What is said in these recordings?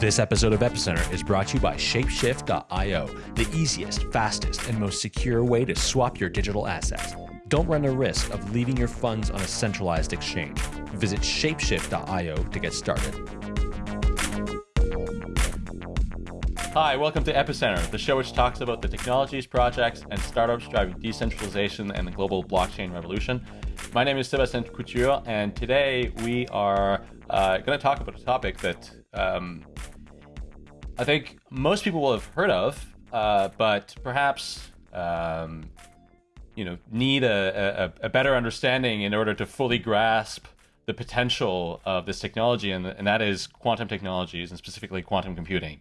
This episode of Epicenter is brought to you by Shapeshift.io, the easiest, fastest, and most secure way to swap your digital assets. Don't run the risk of leaving your funds on a centralized exchange. Visit Shapeshift.io to get started. Hi, welcome to Epicenter, the show which talks about the technologies, projects, and startups driving decentralization and the global blockchain revolution. My name is Sebastien Couture, and today we are uh, going to talk about a topic that um, I think most people will have heard of, uh, but perhaps um, you know need a, a, a, better understanding in order to fully grasp the potential of this technology, and, and that is quantum technologies, and specifically quantum computing.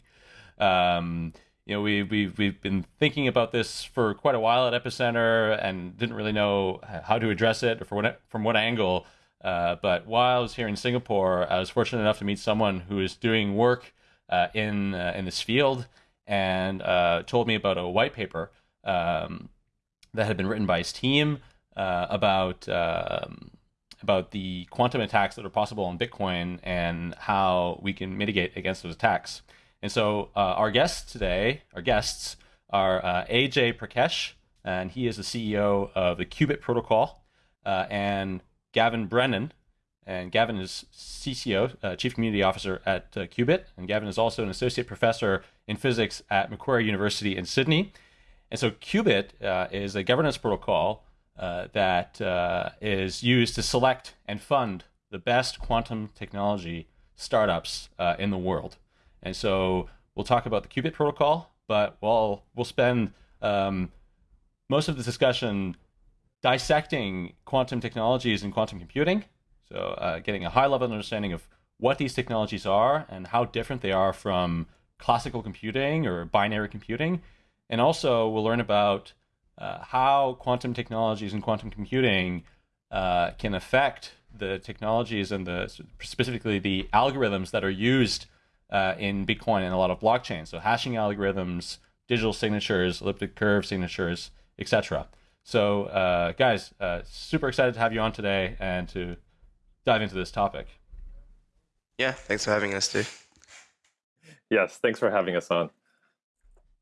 Um, you know, we, we, we've been thinking about this for quite a while at Epicenter and didn't really know how to address it or for what, from what angle. Uh, but while I was here in Singapore, I was fortunate enough to meet someone who is doing work uh, in uh, in this field and uh, told me about a white paper um, that had been written by his team uh, about um, about the quantum attacks that are possible on Bitcoin and how we can mitigate against those attacks. And so uh, our guests today, our guests are AJ Prakash, and he is the CEO of the Qubit Protocol, and Gavin Brennen. And Gavin is CCO, uh, Chief Community Officer at uh, Qubit. And Gavin is also an associate professor in physics at Macquarie University in Sydney. And so Qubit uh, is a governance protocol uh, that uh, is used to select and fund the best quantum technology startups uh, in the world. And so we'll talk about the Qubit protocol, but we'll, we'll spend um, most of the discussion dissecting quantum technologies and quantum computing. So uh, getting a high level understanding of what these technologies are and how different they are from classical computing or binary computing. And also we'll learn about uh, how quantum technologies and quantum computing uh, can affect the technologies and the specifically the algorithms that are used uh, in Bitcoin and a lot of blockchains. So hashing algorithms, digital signatures, elliptic curve signatures, etc. So, uh, guys, uh, super excited to have you on today and to dive into this topic. Yeah, thanks for having us, too. Yes, thanks for having us on.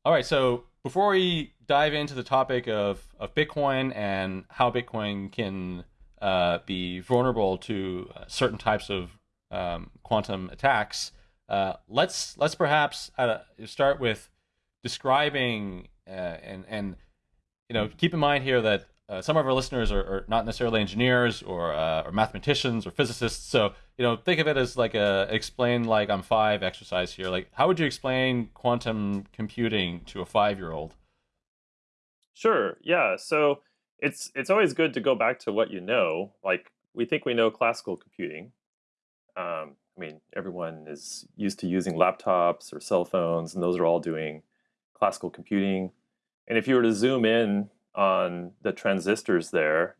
All right, so before we dive into the topic of, of Bitcoin and how Bitcoin can uh, be vulnerable to uh, certain types of um, quantum attacks, uh, let's let's perhaps uh, start with describing uh, and and you know, keep in mind here that uh, some of our listeners are, are, not necessarily engineers or uh, or mathematicians or physicists. So you know, think of it as like a explain like I'm five exercise here. Like, how would you explain quantum computing to a five year old? Sure. Yeah. So it's it's always good to go back to what you know. Like we think we know classical computing. Um, I mean, everyone is used to using laptops or cell phones, and those are all doing classical computing. And if you were to zoom in on the transistors there,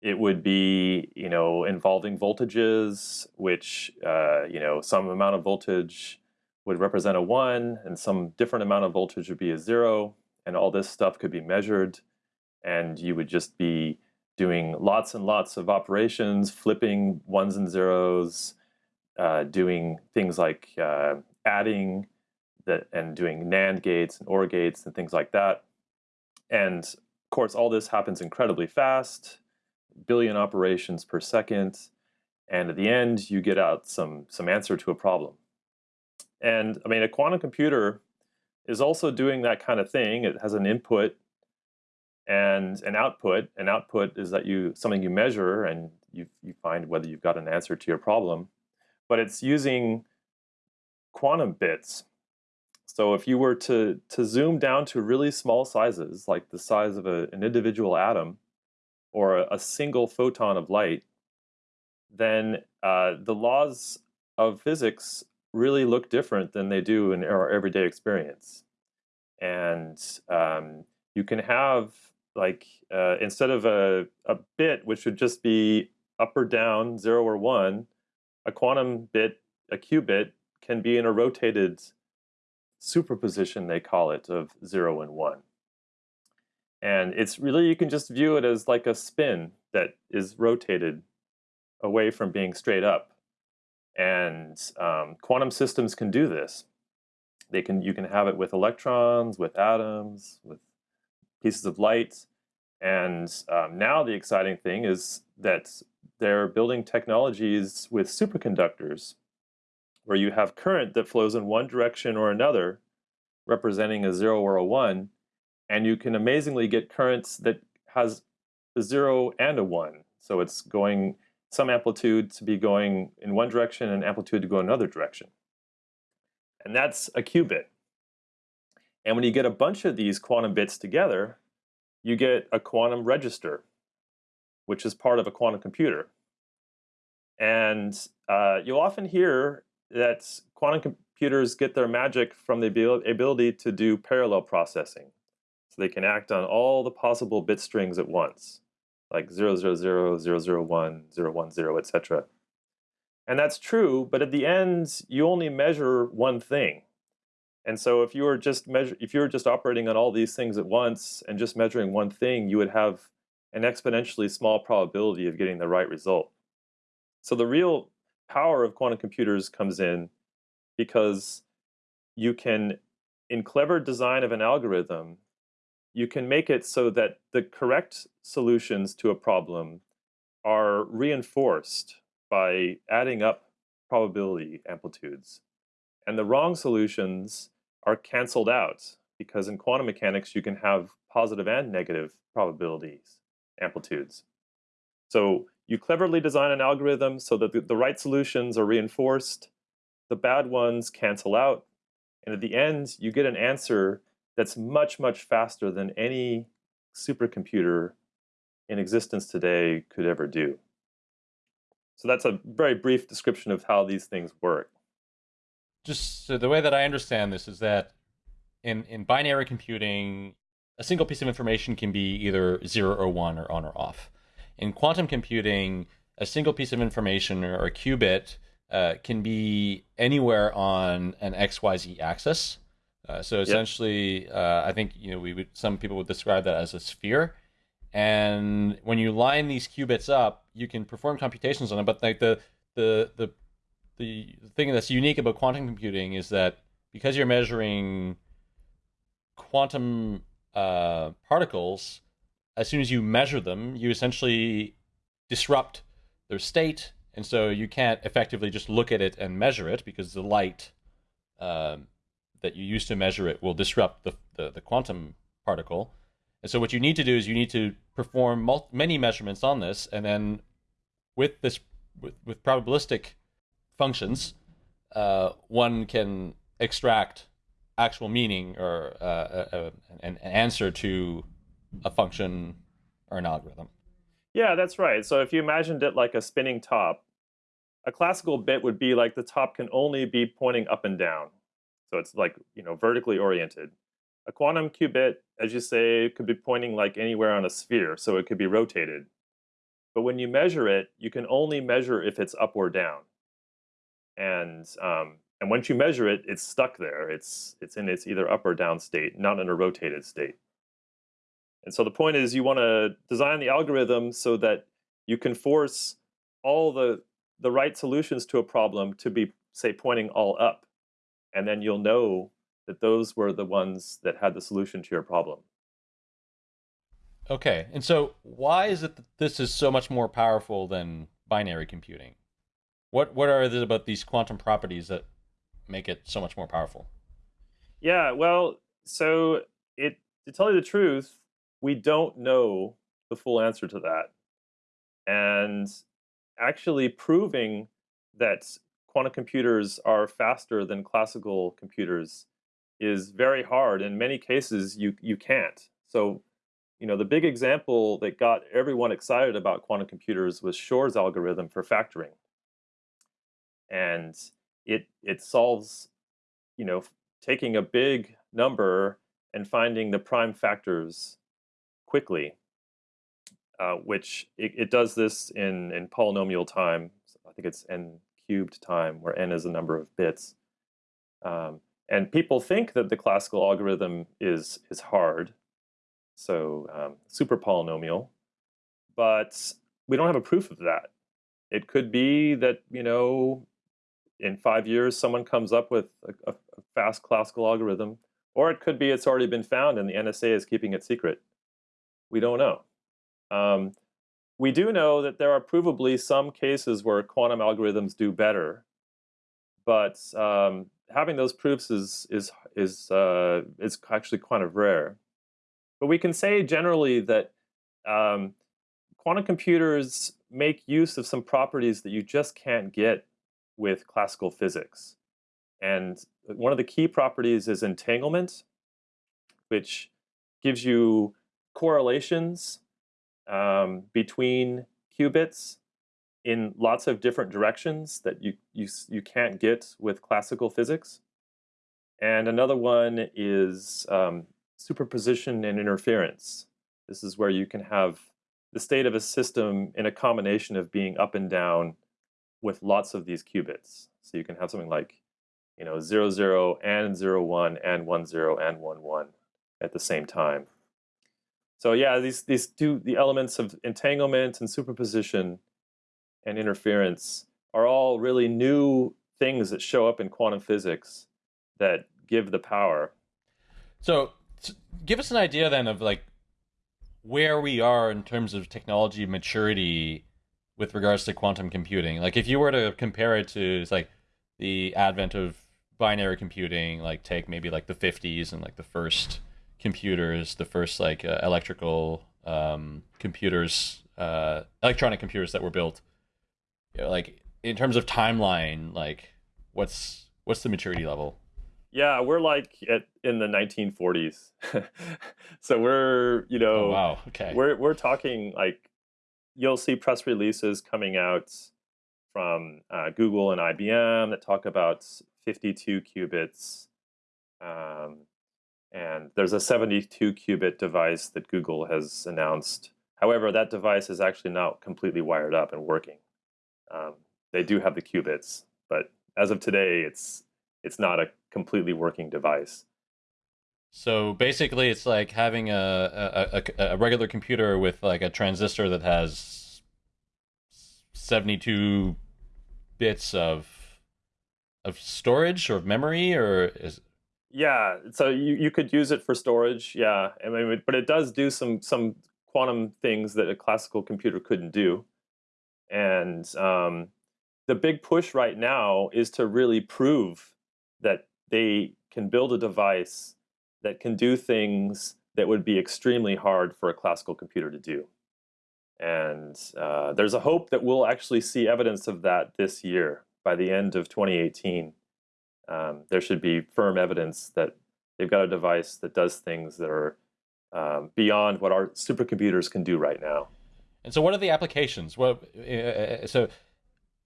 it would be, you know, involving voltages, which, uh, you know, some amount of voltage would represent a one, and some different amount of voltage would be a zero, and all this stuff could be measured, and you would just be doing lots and lots of operations, flipping ones and zeros, uh, doing things like uh, adding and doing NAND gates and OR gates and things like that. And of course, all this happens incredibly fast, billion operations per second. And at the end, you get out some, some answer to a problem. And I mean, a quantum computer is also doing that kind of thing. It has an input and an output. An output is that you something you measure and you, you find whether you've got an answer to your problem. But it's using quantum bits so if you were to, to zoom down to really small sizes, like the size of a, an individual atom or a, a, single photon of light, then uh, the laws of physics really look different than they do in our everyday experience. And um, you can have like, uh, instead of a, a bit, which would just be up or down, zero or one, a quantum bit, a qubit, can be in a rotated superposition, they call it, of 0 and 1. And it's really, you can just view it as like a spin that is rotated away from being straight up. And um, quantum systems can do this. They can you can have it with electrons, with atoms, with pieces of light. And um, now the exciting thing is that they're building technologies with superconductors where you have current that flows in one direction or another, representing a zero or a one, and you can amazingly get currents that has a zero and a one. So it's going some amplitude to be going in one direction and amplitude to go another direction. And that's a qubit. And when you get a bunch of these quantum bits together, you get a quantum register, which is part of a quantum computer. And uh, you'll often hear that quantum computers get their magic from the ability to do parallel processing. So they can act on all the possible bit strings at once, like 000, 001, 010, etc. And that's true, but at the end, you only measure one thing. And so if you were just measure, if you were just operating on all these things at once and just measuring one thing, you would have an exponentially small probability of getting the right result. So the real power of quantum computers comes in because you can, in clever design of an algorithm, you can make it so that the correct solutions to a problem are reinforced by adding up probability amplitudes. And the wrong solutions are canceled out because in quantum mechanics you can have positive and negative probabilities, amplitudes. So you cleverly design an algorithm so that the, the right solutions are reinforced, the bad ones cancel out, and at the end you get an answer that's much, much faster than any supercomputer in existence today could ever do. So that's a very brief description of how these things work. Just so the way that I understand this is that in, in binary computing, a single piece of information can be either zero or one or on or off. In quantum computing, a single piece of information or a qubit uh, can be anywhere on an XYZ axis. Uh, so essentially, yep. uh, I think you know we would, some people would describe that as a sphere. And when you line these qubits up, you can perform computations on them. But like the the the the thing that's unique about quantum computing is that because you're measuring quantum uh, particles, as soon as you measure them, you essentially disrupt their state, and so you can't effectively just look at it and measure it because the light um, that you use to measure it will disrupt the, the, the, quantum particle. And so what you need to do is you need to perform many measurements on this, and then with this with, with probabilistic functions, uh, one can extract actual meaning or uh, a, uh, a, uh, an, an answer to a function or an algorithm. Yeah, that's right. So if you imagined it like a spinning top, a classical bit would be like the top can only be pointing up and down. So it's like, you know, vertically oriented. A quantum qubit, as you say, could be pointing like anywhere on a sphere, so it could be rotated. But when you measure it, you can only measure if it's up or down. And um, and once you measure it, it's stuck there. It's it's in its either up or down state, not in a rotated state. And so the point is you want to design the algorithm so that you can force all the the right solutions to a problem to be, say, pointing all up. And then you'll know that those were the ones that had the solution to your problem. Okay. And so why is it that this is so much more powerful than binary computing? What what are about these quantum properties that make it so much more powerful? Yeah, well, so it to tell you the truth, we don't know the full answer to that. And actually proving that quantum computers are faster than classical computers is very hard. In many cases, you you can't. So, you know, the big example that got everyone excited about quantum computers was Shor's algorithm for factoring. And it it solves, you know, taking a big number and finding the prime factors quickly, uh, which it, it, does this in, in polynomial time. I think it's n cubed time, where n is the number of bits. Um, and people think that the classical algorithm is is hard, so um, super polynomial, but we don't have a proof of that. It could be that you know in five years someone comes up with a, a, fast classical algorithm, or it could be it's already been found and the NSA is keeping it secret. We don't know. Um, we do know that there are provably some cases where quantum algorithms do better, but um, having those proofs is is is uh, is actually kind of rare. But we can say generally that um, quantum computers make use of some properties that you just can't get with classical physics. And one of the key properties is entanglement, which gives you correlations um, between qubits in lots of different directions that you, you, you can't get with classical physics. And another one is um, superposition and interference. This is where you can have the state of a system in a combination of being up and down with lots of these qubits. So you can have something like, you know, 0, 0 and 0, 1 and 1, 0 and 1, 1 at the same time. So yeah, these, these two, the elements of entanglement and superposition and interference are all really new things that show up in quantum physics that give the power. So give us an idea then of like where we are in terms of technology maturity with regards to quantum computing. Like if you were to compare it to like the advent of binary computing, like take maybe like the 50s and like the first computers, the first like uh, electrical um, computers, uh, electronic computers that were built. You know, like in terms of timeline, like what's what's the maturity level? Yeah, we're like at, in the 1940s. so we're, you know, oh, wow. Okay. We're we're talking like you'll see press releases coming out from uh, Google and IBM that talk about 52 qubits. Um, and there's a 72 qubit device that Google has announced. However, that device is actually not completely wired up and working. Um, they do have the qubits, but as of today, it's it's not a completely working device. So basically, it's like having a, a, a, regular computer with like a transistor that has 72 bits of of storage or of memory or is yeah so you, you could use it for storage yeah I mean, but it does do some some quantum things that a classical computer couldn't do. And um, the big push right now is to really prove that they can build a device that can do things that would be extremely hard for a classical computer to do. And uh, there's a hope that we'll actually see evidence of that this year. By the end of 2018, um, there should be firm evidence that they've got a device that does things that are um, beyond what our supercomputers can do right now. And so, what are the applications? Well, uh, uh so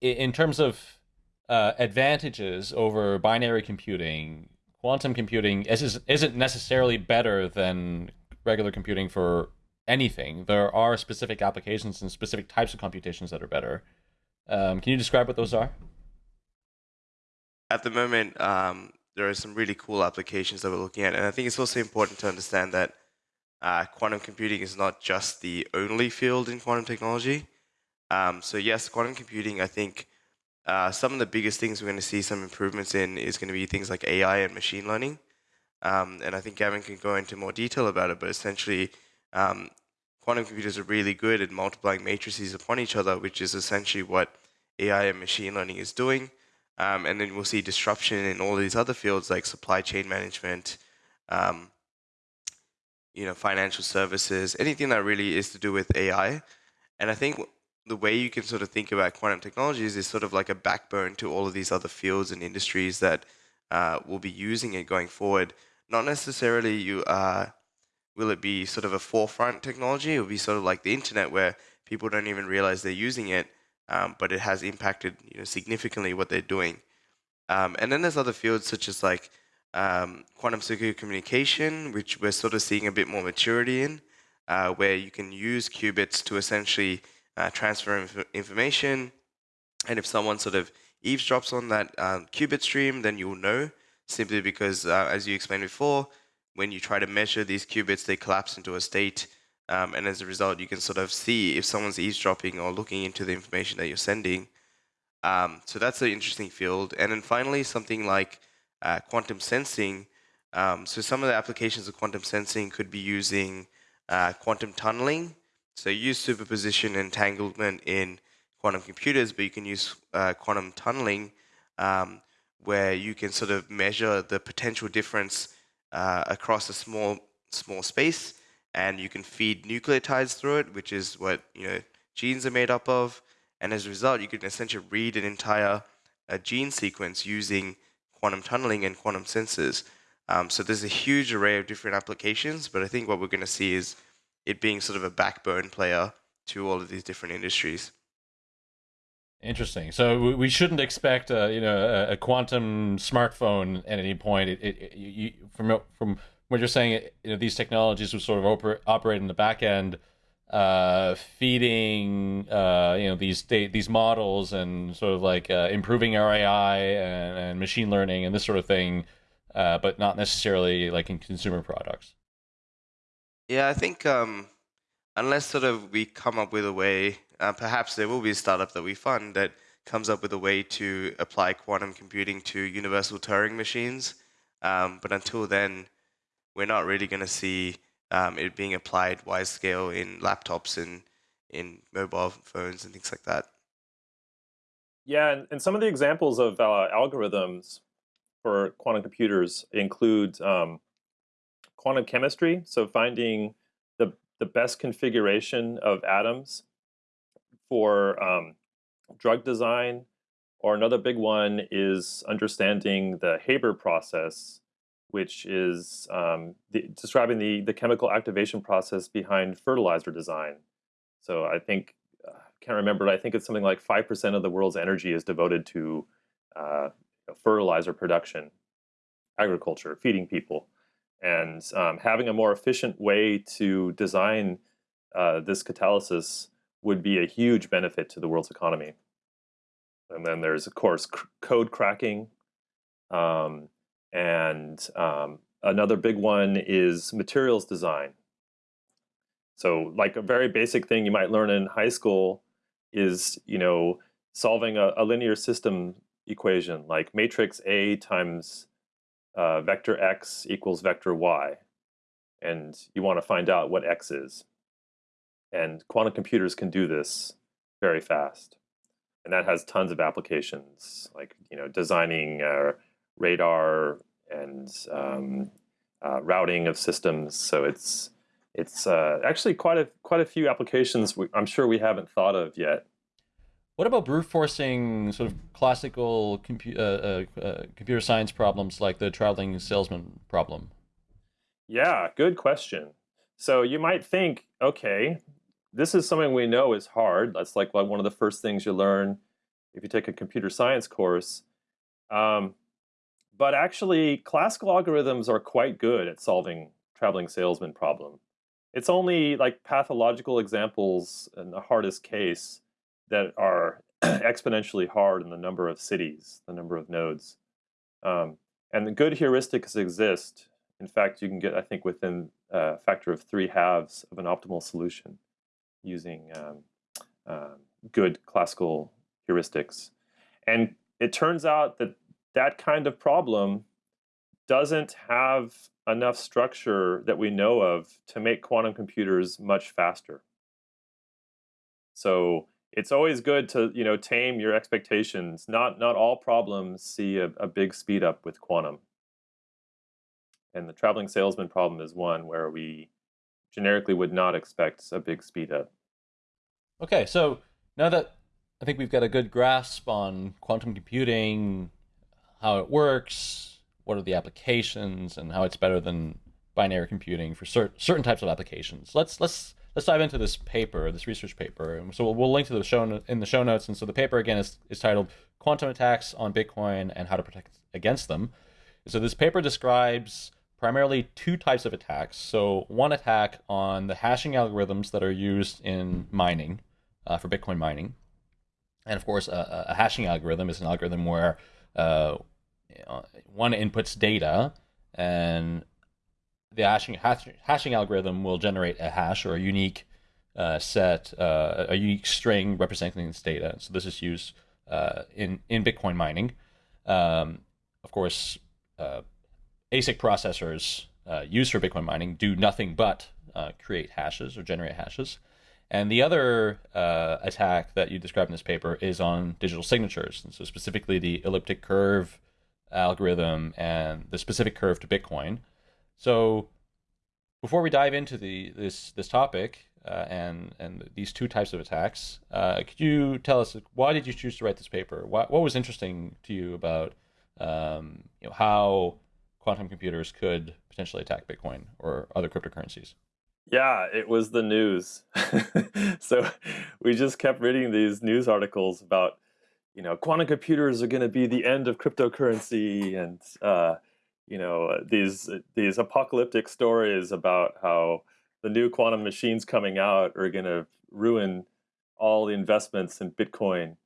in terms of uh, advantages over binary computing, quantum computing is, isn't necessarily better than regular computing for anything. There are specific applications and specific types of computations that are better. Um, can you describe what those are? At the moment, um, there are some really cool applications that we're looking at, and I think it's also important to understand that uh, quantum computing is not just the only field in quantum technology. Um, so yes, quantum computing, I think, uh, some of the biggest things we're going to see some improvements in is going to be things like AI and machine learning. Um, and I think Gavin can go into more detail about it, but essentially, um, quantum computers are really good at multiplying matrices upon each other, which is essentially what AI and machine learning is doing. Um, and then we'll see disruption in all these other fields like supply chain management, um, you know, financial services, anything that really is to do with AI. And I think the way you can sort of think about quantum technologies is sort of like a backbone to all of these other fields and industries that uh, will be using it going forward. Not necessarily you uh, will it be sort of a forefront technology. It will be sort of like the internet where people don't even realize they're using it, um, but it has impacted you know significantly what they're doing. Um, and then there's other fields such as like um, quantum secure communication, which we're sort of seeing a bit more maturity in, uh, where you can use qubits to essentially uh, transfer inf information. And if someone sort of eavesdrops on that um, qubit stream, then you'll know simply because, uh, as you explained before, when you try to measure these qubits, they collapse into a state. Um, and as a result, you can sort of see if someone's eavesdropping or looking into the information that you're sending. Um, so that's an interesting field. And then finally, something like uh, quantum sensing. Um, so some of the applications of quantum sensing could be using uh, quantum tunneling. So use superposition entanglement in quantum computers, but you can use uh, quantum tunneling um, where you can sort of measure the potential difference uh, across a small small space, and you can feed nucleotides through it, which is what you know genes are made up of. And as a result, you can essentially read an entire uh, gene sequence using quantum tunneling and quantum sensors. Um, so there's a huge array of different applications, but I think what we're going to see is it being sort of a backbone player to all of these different industries. Interesting. So we shouldn't expect a you know a, quantum smartphone at any point. It, it, you, from from what you're saying, you know, these technologies will sort of oper- operate in the back end, uh, feeding uh, you know these these models and sort of like uh, improving our AI and, and, machine learning and this sort of thing, uh, but not necessarily like in consumer products. Yeah, I think um, unless sort of we come up with a way uh, perhaps there will be a startup that we fund that comes up with a way to apply quantum computing to universal Turing machines. Um, but until then, we're not really going to see um, it being applied wide scale in laptops and in mobile phones and things like that. Yeah, and, and some of the examples of uh, algorithms for quantum computers include um, quantum chemistry, so finding the, the best configuration of atoms for um, drug design, or another big one is understanding the Haber process, which is um, the, describing the, the chemical activation process behind fertilizer design. So I think, I uh, can't remember, but I think it's something like 5% of the world's energy is devoted to uh, fertilizer production, agriculture, feeding people. And um, having a more efficient way to design uh, this catalysis would be a huge benefit to the world's economy. And then there's, of course, code cracking. Um, and um, another big one is materials design. So like a very basic thing you might learn in high school is, you know, solving a, a linear system equation like matrix A times uh, vector x equals vector y. And you want to find out what x is. And quantum computers can do this very fast. And that has tons of applications, like you know, designing uh, radar and um, uh, routing of systems. So it's it's uh, actually quite a quite a few applications we, I'm sure we haven't thought of yet. What about brute forcing sort of classical compu- uh, uh, uh, computer science problems like the traveling salesman problem? Yeah, good question. So you might think, okay, this is something we know is hard. That's like one of the first things you learn if you take a computer science course. Um, but actually, classical algorithms are quite good at solving traveling salesman problem. It's only like pathological examples in the hardest case that are exponentially hard in the number of cities, the number of nodes. Um, and the good heuristics exist. In fact, you can get, I think, within a factor of three halves of an optimal solution using um, uh, good classical heuristics. And it turns out that that kind of problem doesn't have enough structure that we know of to make quantum computers much faster. So it's always good to you know tame your expectations. Not not all problems see a, a big speed up with quantum. And the traveling salesman problem is one where we generically would not expect a big speed up. Okay, so now that I think we've got a good grasp on quantum computing, how it works, what are the applications, and how it's better than binary computing for cer- certain types of applications. Let's let's let's dive into this paper, this research paper. So we'll, we'll link to the show in the show notes. And so the paper again is, is titled "Quantum Attacks on Bitcoin and How to Protect Against Them." So this paper describes primarily two types of attacks. So one attack on the hashing algorithms that are used in mining uh, for Bitcoin mining, and of course, a, a hashing algorithm is an algorithm where uh, one inputs data and the hashing, hash, hashing algorithm will generate a hash or a unique uh, set, uh, a unique string representing this data. So this is used uh, in in Bitcoin mining. Um, of course, uh, ASIC processors uh, used for Bitcoin mining do nothing but uh, create hashes or generate hashes. And the other attack that you describe in this paper is on digital signatures, and so specifically the elliptic curve algorithm and the specific curve to Bitcoin. So before we dive into the this this topic uh, and and these two types of attacks, uh, could you tell us why did you choose to write this paper? What what was interesting to you about um, you know how quantum computers could potentially attack Bitcoin or other cryptocurrencies? Yeah, it was the news. so we just kept reading these news articles about, you know, quantum computers are going to be the end of cryptocurrency, and uh, you know these these apocalyptic stories about how the new quantum machines coming out are going to ruin all the investments in Bitcoin.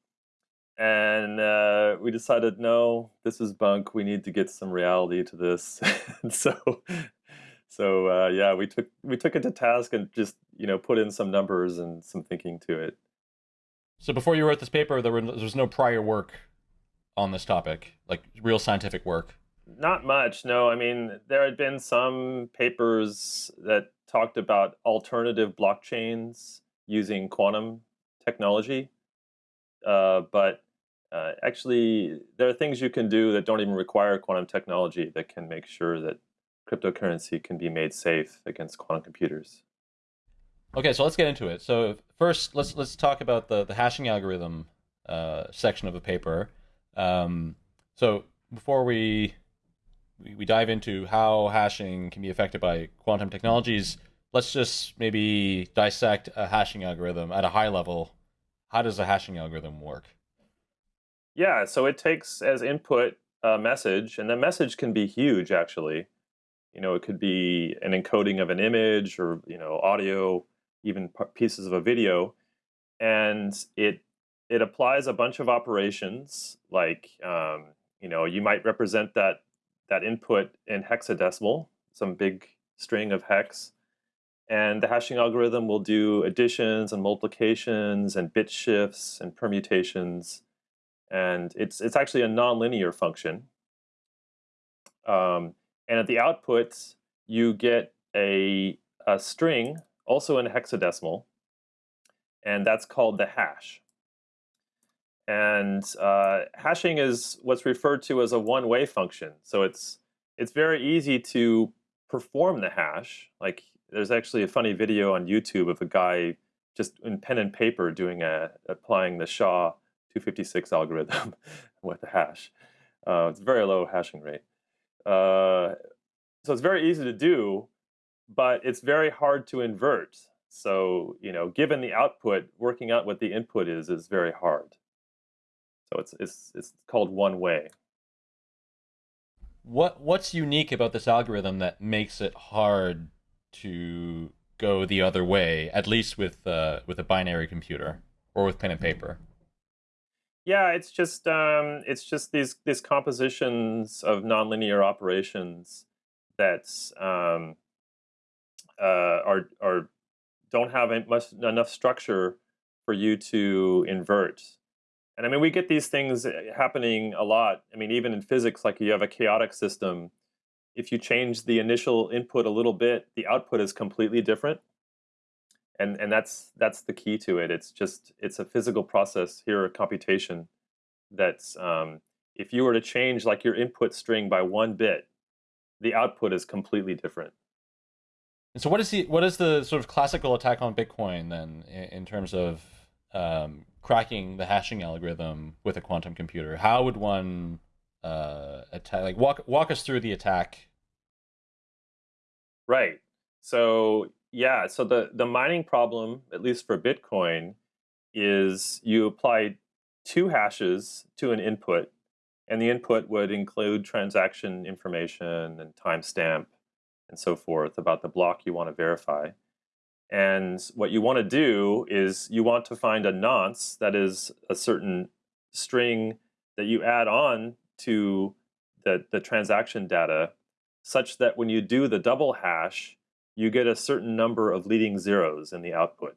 And uh, we decided, no, this is bunk. We need to get some reality to this. so so uh, yeah, we took we took it to task and just you know put in some numbers and some thinking to it. So before you wrote this paper, there, were, there was no prior work on this topic, like real scientific work. Not much, no. I mean, there had been some papers that talked about alternative blockchains using quantum technology, uh, but uh, actually, there are things you can do that don't even require quantum technology that can make sure that cryptocurrency can be made safe against quantum computers. Okay, so let's get into it. So first, let's let's talk about the the hashing algorithm uh, section of the paper. Um, so before we, we dive into how hashing can be affected by quantum technologies, let's just maybe dissect a hashing algorithm at a high level. How does a hashing algorithm work? Yeah, so it takes as input a message, and the message can be huge actually. You know, it could be an encoding of an image or, you know, audio, even pieces of a video. And it it applies a bunch of operations like, um, you know, you might represent that that input in hexadecimal, some big string of hex. And the hashing algorithm will do additions and multiplications and bit shifts and permutations. And it's, it's actually a nonlinear function. Um, and at the output, you get a, a string, also in hexadecimal, and that's called the hash. And uh, hashing is what's referred to as a one-way function. So it's it's very easy to perform the hash. Like there's actually a funny video on YouTube of a guy just in pen and paper doing a applying the SHA 256 algorithm with the hash. Uh, it's very low hashing rate. Uh, so it's very easy to do, but it's very hard to invert. So, you know, given the output, working out what the input is is very hard. So it's it's it's called one way. What what's unique about this algorithm that makes it hard to go the other way, at least with uh, with a binary computer or with pen and paper? Yeah, it's just um, it's just these these compositions of nonlinear operations that um, uh, are are don't have much enough structure for you to invert. And I mean, we get these things uh, happening a lot. I mean, even in physics, like you have a chaotic system. If you change the initial input a little bit, the output is completely different and and that's that's the key to it. It's just it's a physical process here, a computation. That's um, if you were to change like your input string by one bit, the output is completely different. And so, what is the what is the sort of classical attack on Bitcoin then, in, in terms of um, cracking the hashing algorithm with a quantum computer? How would one uh, attack? Like, walk walk us through the attack. Right. So yeah, so the, the mining problem, at least for Bitcoin, is you apply two hashes to an input, and the input would include transaction information and timestamp and so forth about the block you want to verify. And what you want to do is you want to find a nonce, that is a certain string that you add on to the, the transaction data, such that when you do the double hash, you get a certain number of leading zeros in the output.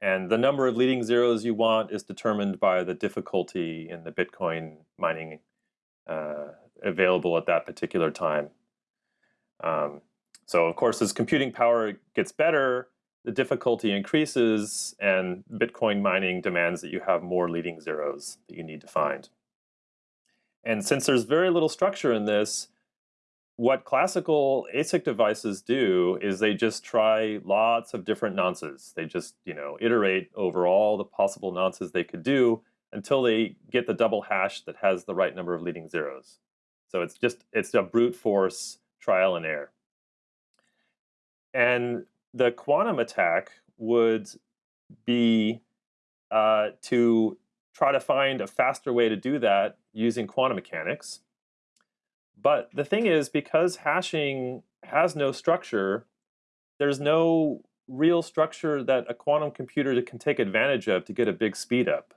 And the number of leading zeros you want is determined by the difficulty in the Bitcoin mining uh, available at that particular time. Um, so of course, as computing power gets better, the difficulty increases and Bitcoin mining demands that you have more leading zeros that you need to find. And since there's very little structure in this, what classical ASIC devices do is they just try lots of different nonces. They just, you know, iterate over all the possible nonces they could do until they get the double hash that has the right number of leading zeros. So it's just, it's a brute force trial and error. And the quantum attack would be uh, to try to find a faster way to do that using quantum mechanics. But the thing is, because hashing has no structure, there's no real structure that a quantum computer can take advantage of to get a big speed up.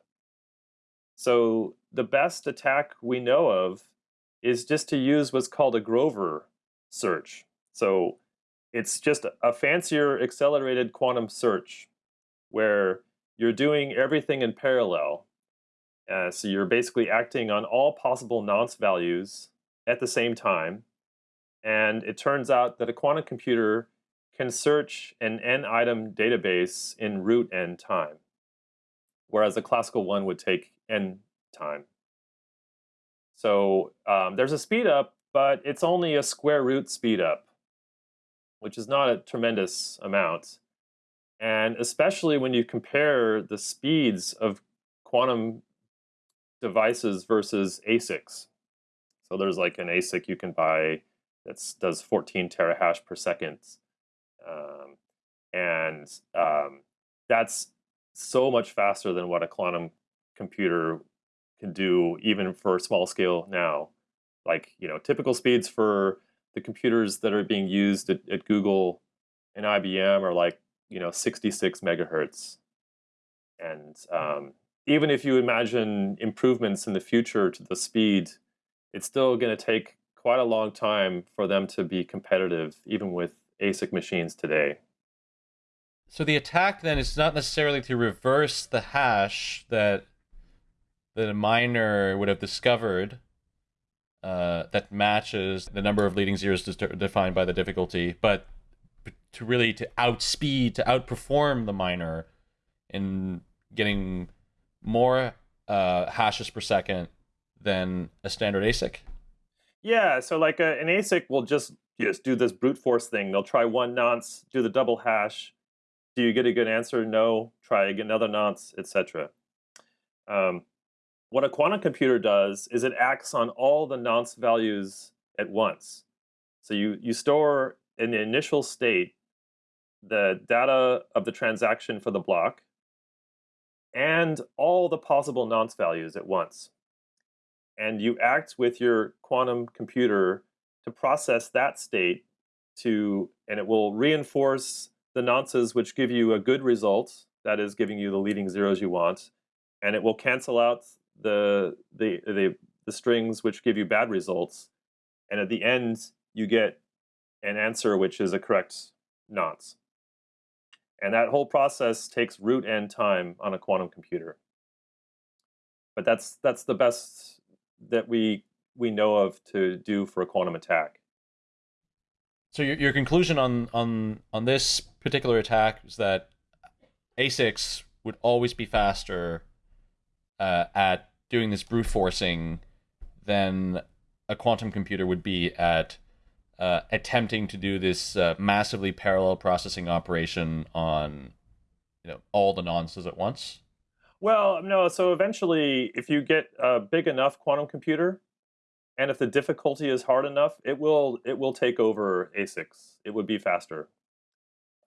So the best attack we know of is just to use what's called a Grover search. So it's just a fancier accelerated quantum search where you're doing everything in parallel. Uh, so you're basically acting on all possible nonce values at the same time. And it turns out that a quantum computer can search an n-item database in root n time, whereas a classical one would take n time. So um, there's a speed up, but it's only a square root speed up which is not a tremendous amount. And especially when you compare the speeds of quantum devices versus ASICs. So there's like an ASIC you can buy that does 14 terahash per second. Um, and um, that's so much faster than what a quantum computer can do even for small scale now. Like, you know, typical speeds for the computers that are being used at, at Google and IBM are like you know 66 megahertz, and um, even if you imagine improvements in the future to the speed, it's still going to take quite a long time for them to be competitive, even with ASIC machines today. So the attack then is not necessarily to reverse the hash that that a miner would have discovered uh, that matches the number of leading zeros defined by the difficulty, but to really to outspeed, to outperform the miner in getting more uh, hashes per second than a standard ASIC. Yeah, so like a, an ASIC will just just do this brute force thing. They'll try one nonce, do the double hash. Do you get a good answer? No. Try another nonce, etc. Um, what a quantum computer does is it acts on all the nonce values at once. So you, you store in the initial state the data of the transaction for the block and all the possible nonce values at once. And you act with your quantum computer to process that state to, and it will reinforce the nonces which give you a good result, that is giving you the leading zeros you want, and it will cancel out the, the, the, the strings which give you bad results. And at the end, you get an answer which is a correct nonce. And that whole process takes root n time on a quantum computer. But that's that's the best that we we know of to do for a quantum attack. So your your conclusion on on on this particular attack is that ASICs would always be faster uh, at doing this brute forcing than a quantum computer would be at uh, attempting to do this uh, massively parallel processing operation on you know all the nonces at once? Well no so eventually if you get a big enough quantum computer and if the difficulty is hard enough it will it will take over asics it would be faster.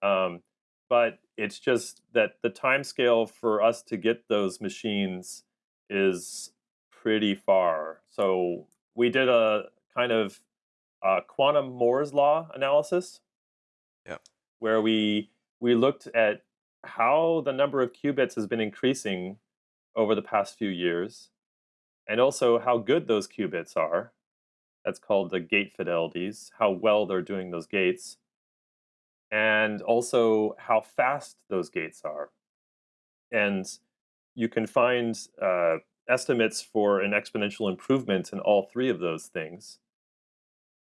Um, but it's just that the time scale for us to get those machines is pretty far. So we did a kind of uh, quantum Moore's law analysis. Yeah. Where we we looked at how the number of qubits has been increasing over the past few years, and also how good those qubits are. That's called the gate fidelities, how well they're doing those gates, and also how fast those gates are. and you can find uh, estimates for an exponential improvement in all three of those things.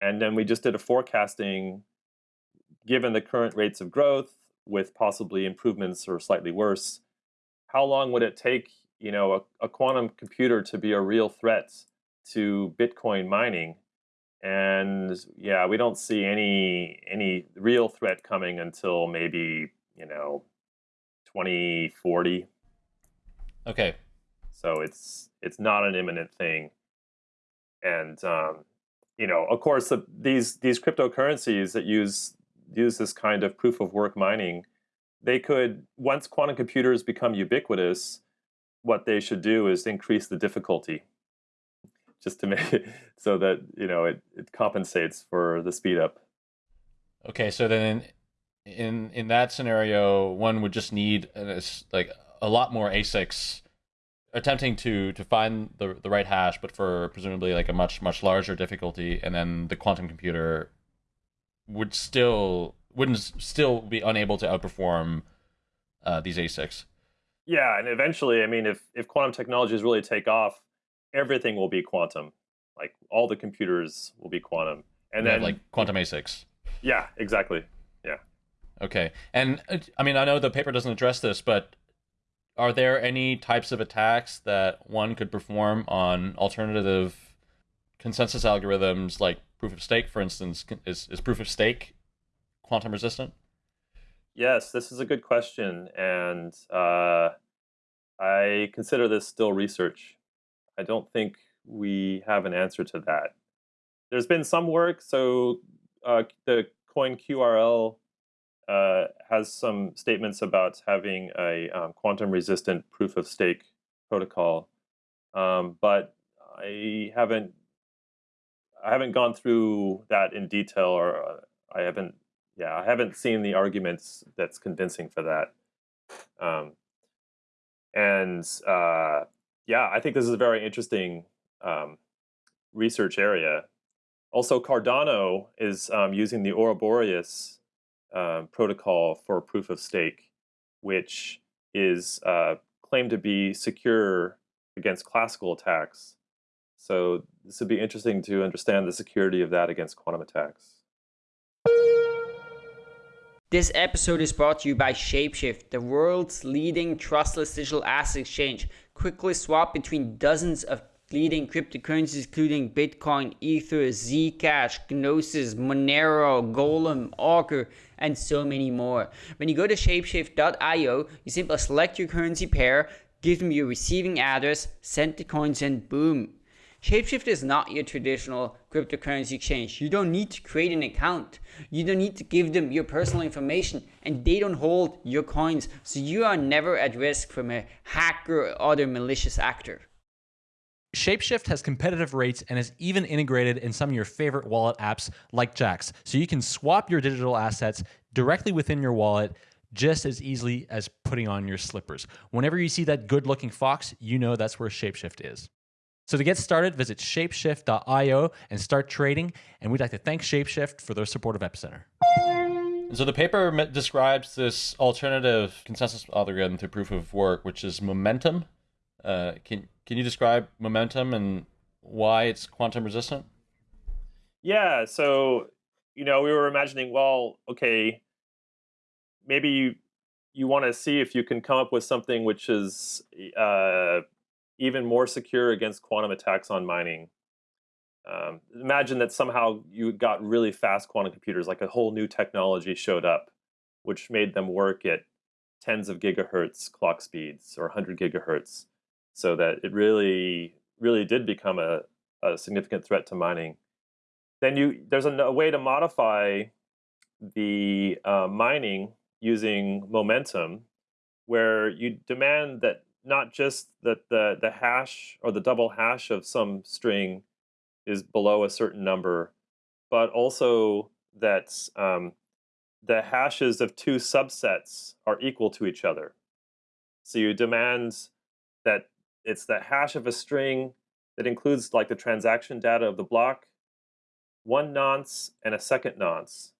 And then we just did a forecasting given the current rates of growth with possibly improvements or slightly worse, how long would it take, you know, a, a quantum computer to be a real threat to Bitcoin mining? And yeah, we don't see any any real threat coming until maybe, you know, 2040. Okay. So it's it's not an imminent thing. And um, you know, of course, the, these these cryptocurrencies that use use this kind of proof of work mining, they could once quantum computers become ubiquitous, what they should do is increase the difficulty, just to make it so that you know it, it compensates for the speed up. Okay, so then in in, in that scenario, one would just need a, like a lot more ASICs attempting to to find the the right hash, but for presumably like a much much larger difficulty, and then the quantum computer would still wouldn't still be unable to outperform uh, these ASICs. Yeah, and eventually, I mean, if if quantum technologies really take off, everything will be quantum. Like all the computers will be quantum, and yeah, then like quantum ASICs. Yeah, exactly. Yeah. Okay, and uh, I mean, I know the paper doesn't address this, but are there any types of attacks that one could perform on alternative consensus algorithms, like proof of stake, for instance? Is is proof of stake quantum resistant? Yes, this is a good question, and uh, I consider this still research. I don't think we have an answer to that. There's been some work, so uh, the coin QRL uh, has some statements about having a um, quantum resistant proof of stake protocol, um, but I haven't I haven't gone through that in detail, or uh, I haven't yeah I haven't seen the arguments that's convincing for that. Um, and uh, yeah, I think this is a very interesting um, research area. Also, Cardano is um, using the Ouroboros um, protocol for proof of stake, which is uh, claimed to be secure against classical attacks. So this would be interesting to understand the security of that against quantum attacks. This episode is brought to you by Shapeshift, the world's leading trustless digital asset exchange. Quickly swap between dozens of leading cryptocurrencies including Bitcoin, Ether, Zcash, Gnosis, Monero, Golem, Augur, and so many more. When you go to shapeshift.io, you simply select your currency pair, give them your receiving address, send the coins, and boom. Shapeshift is not your traditional cryptocurrency exchange. You don't need to create an account. You don't need to give them your personal information and they don't hold your coins. So you are never at risk from a hacker or other malicious actor. Shapeshift has competitive rates and is even integrated in some of your favorite wallet apps like Jaxx. So you can swap your digital assets directly within your wallet just as easily as putting on your slippers. Whenever you see that good looking fox, you know that's where Shapeshift is. So to get started, visit shapeshift.io and start trading. And we'd like to thank Shapeshift for their support of Epicenter. So the paper describes this alternative consensus algorithm to proof of work, which is momentum. Uh, can can you describe momentum and why it's quantum resistant? Yeah, so you know, we were imagining, well, okay, maybe you you want to see if you can come up with something which is uh, even more secure against quantum attacks on mining. Um, imagine that somehow you got really fast quantum computers, like a whole new technology showed up, which made them work at tens of gigahertz clock speeds or 100 gigahertz so that it really, really did become a, a significant threat to mining. Then you there's a, a way to modify the uh, mining using momentum, where you demand that not just that the the hash or the double hash of some string is below a certain number, but also that um, the hashes of two subsets are equal to each other. So you demand it's the hash of a string that includes like the transaction data of the block, one nonce and a second nonce.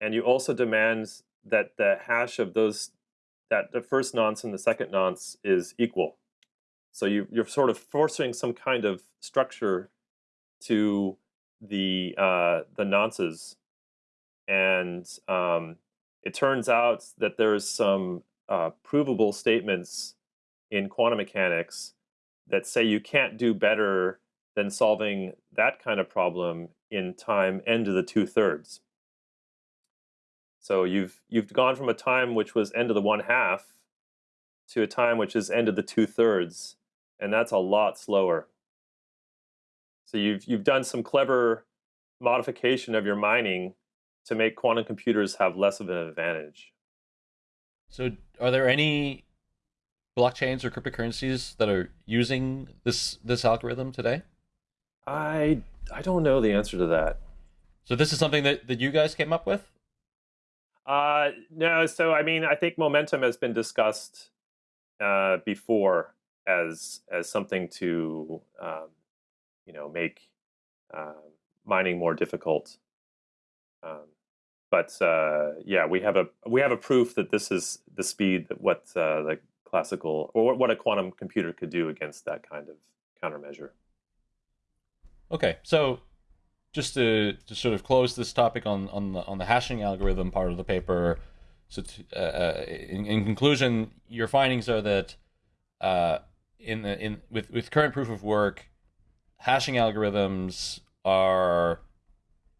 And you also demand that the hash of those that the first nonce and the second nonce is equal. So you, you're sort of forcing some kind of structure to the uh, the nonces, and um, it turns out that there's some uh, provable statements in quantum mechanics that say you can't do better than solving that kind of problem in time n to the two thirds. So you've you've gone from a time which was n to the one half to a time which is n to the two thirds, and that's a lot slower. So you've you've done some clever modification of your mining to make quantum computers have less of an advantage. So are there any blockchains or cryptocurrencies that are using this this algorithm today? I I don't know the answer to that. So this is something that, that you guys came up with? Uh, no, so I mean, I think momentum has been discussed uh, before as as something to um, you know make uh, mining more difficult. Um, but uh, yeah, we have a we have a proof that this is the speed that what uh, the classical or what a quantum computer could do against that kind of countermeasure. Okay, so just to, to sort of close this topic on on the on the hashing algorithm part of the paper. So, to, uh, uh, in, in conclusion, your findings are that uh, in the in with with current proof of work, hashing algorithms are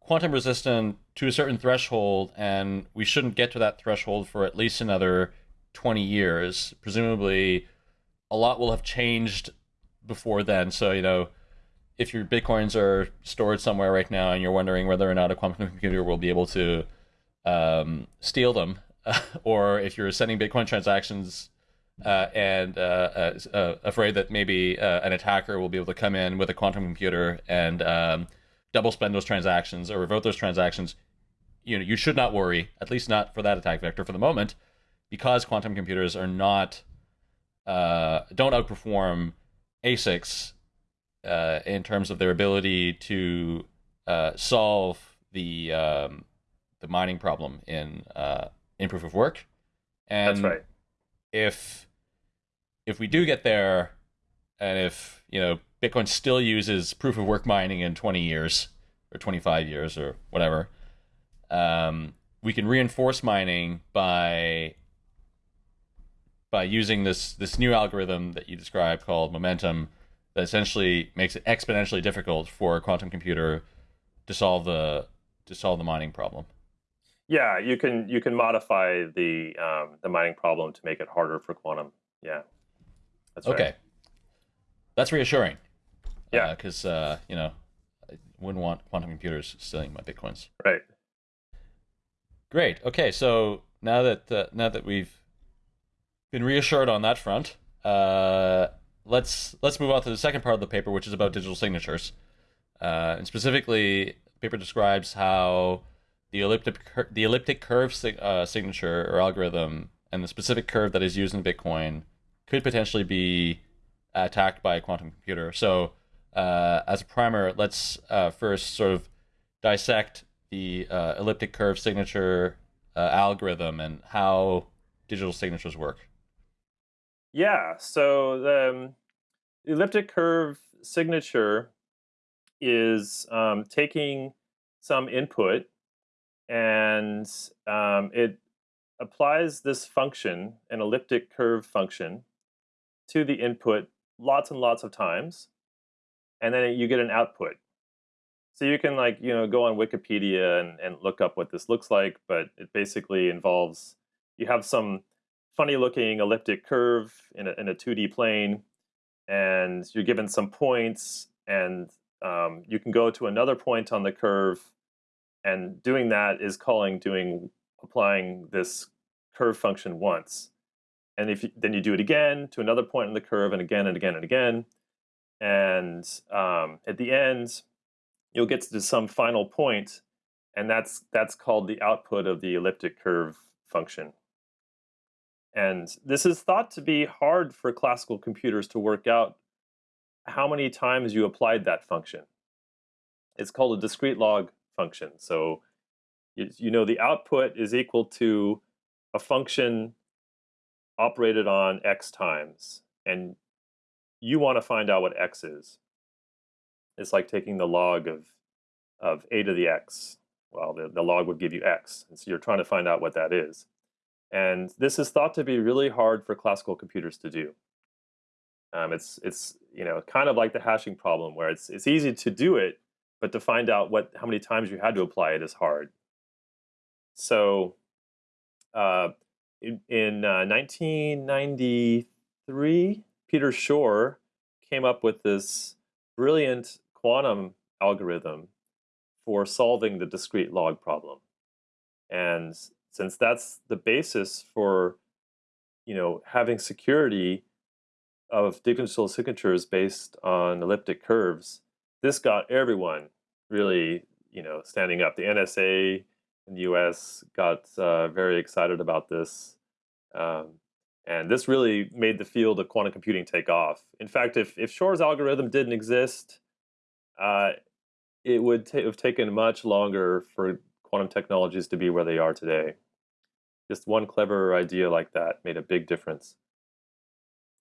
quantum resistant to a certain threshold, and we shouldn't get to that threshold for at least another 20 years. Presumably, a lot will have changed before then. So, you know, if your bitcoins are stored somewhere right now and you're wondering whether or not a quantum computer will be able to um, steal them, or if you're sending Bitcoin transactions uh, and uh, uh, uh afraid that maybe uh, an attacker will be able to come in with a quantum computer and um, double spend those transactions or revoke those transactions, you know, you should not worry, at least not for that attack vector for the moment, because quantum computers are not uh, don't outperform ASICs uh, in terms of their ability to uh, solve the um, the mining problem in uh, in proof of work. And That's right. If if we do get there, and if you know Bitcoin still uses proof of work mining in 20 years or 25 years or whatever, um, we can reinforce mining by by using this this new algorithm that you described called momentum that essentially makes it exponentially difficult for a quantum computer to solve the to solve the mining problem. Yeah, you can you can modify the um, the mining problem to make it harder for quantum. Yeah, that's okay. Right. That's reassuring. Yeah, because uh, uh, you know, I wouldn't want quantum computers stealing my bitcoins. Right. Great. Okay, so now that uh, now that we've been reassured on that front, uh, let's let's move on to the second part of the paper, which is about digital signatures. Uh, and specifically, the paper describes how the elliptic the elliptic curve sig- uh, signature or algorithm and the specific curve that is used in Bitcoin could potentially be attacked by a quantum computer. So, uh, as a primer, let's uh, first sort of dissect the uh, elliptic curve signature algorithm and how digital signatures work. Yeah, so the um, elliptic curve signature is um, taking some input and um, it applies this function, an elliptic curve function, to the input lots and lots of times, and then you get an output. So you can like, you know, go on Wikipedia and, and look up what this looks like, but it basically involves, you have some funny looking elliptic curve in a, in a 2D plane, and you're given some points, and um, you can go to another point on the curve, and doing that is calling doing applying this curve function once. And if you, then you do it again to another point on the curve, and again and again and again, and um, at the end, you'll get to some final point, and that's that's called the output of the elliptic curve function. And this is thought to be hard for classical computers to work out how many times you applied that function. It's called a discrete log function. So you, know the output is equal to a function operated on x times, and you want to find out what x is. It's like taking the log of of a to the x. Well, the, the log would give you x, and so you're trying to find out what that is. And this is thought to be really hard for classical computers to do. Um, it's it's you know kind of like the hashing problem, where it's it's easy to do it, but to find out what how many times you had to apply it is hard. So, uh, in, in uh, 1993, Peter Shor came up with this brilliant quantum algorithm for solving the discrete log problem. And since that's the basis for you know having security of digital signatures based on elliptic curves, this got everyone really you know standing up. The NSA in the U.S. got uh, very excited about this. Um, and this really made the field of quantum computing take off. In fact, if, if Shor's algorithm didn't exist, uh, it would have taken much longer for quantum technologies to be where they are today. Just one clever idea like that made a big difference.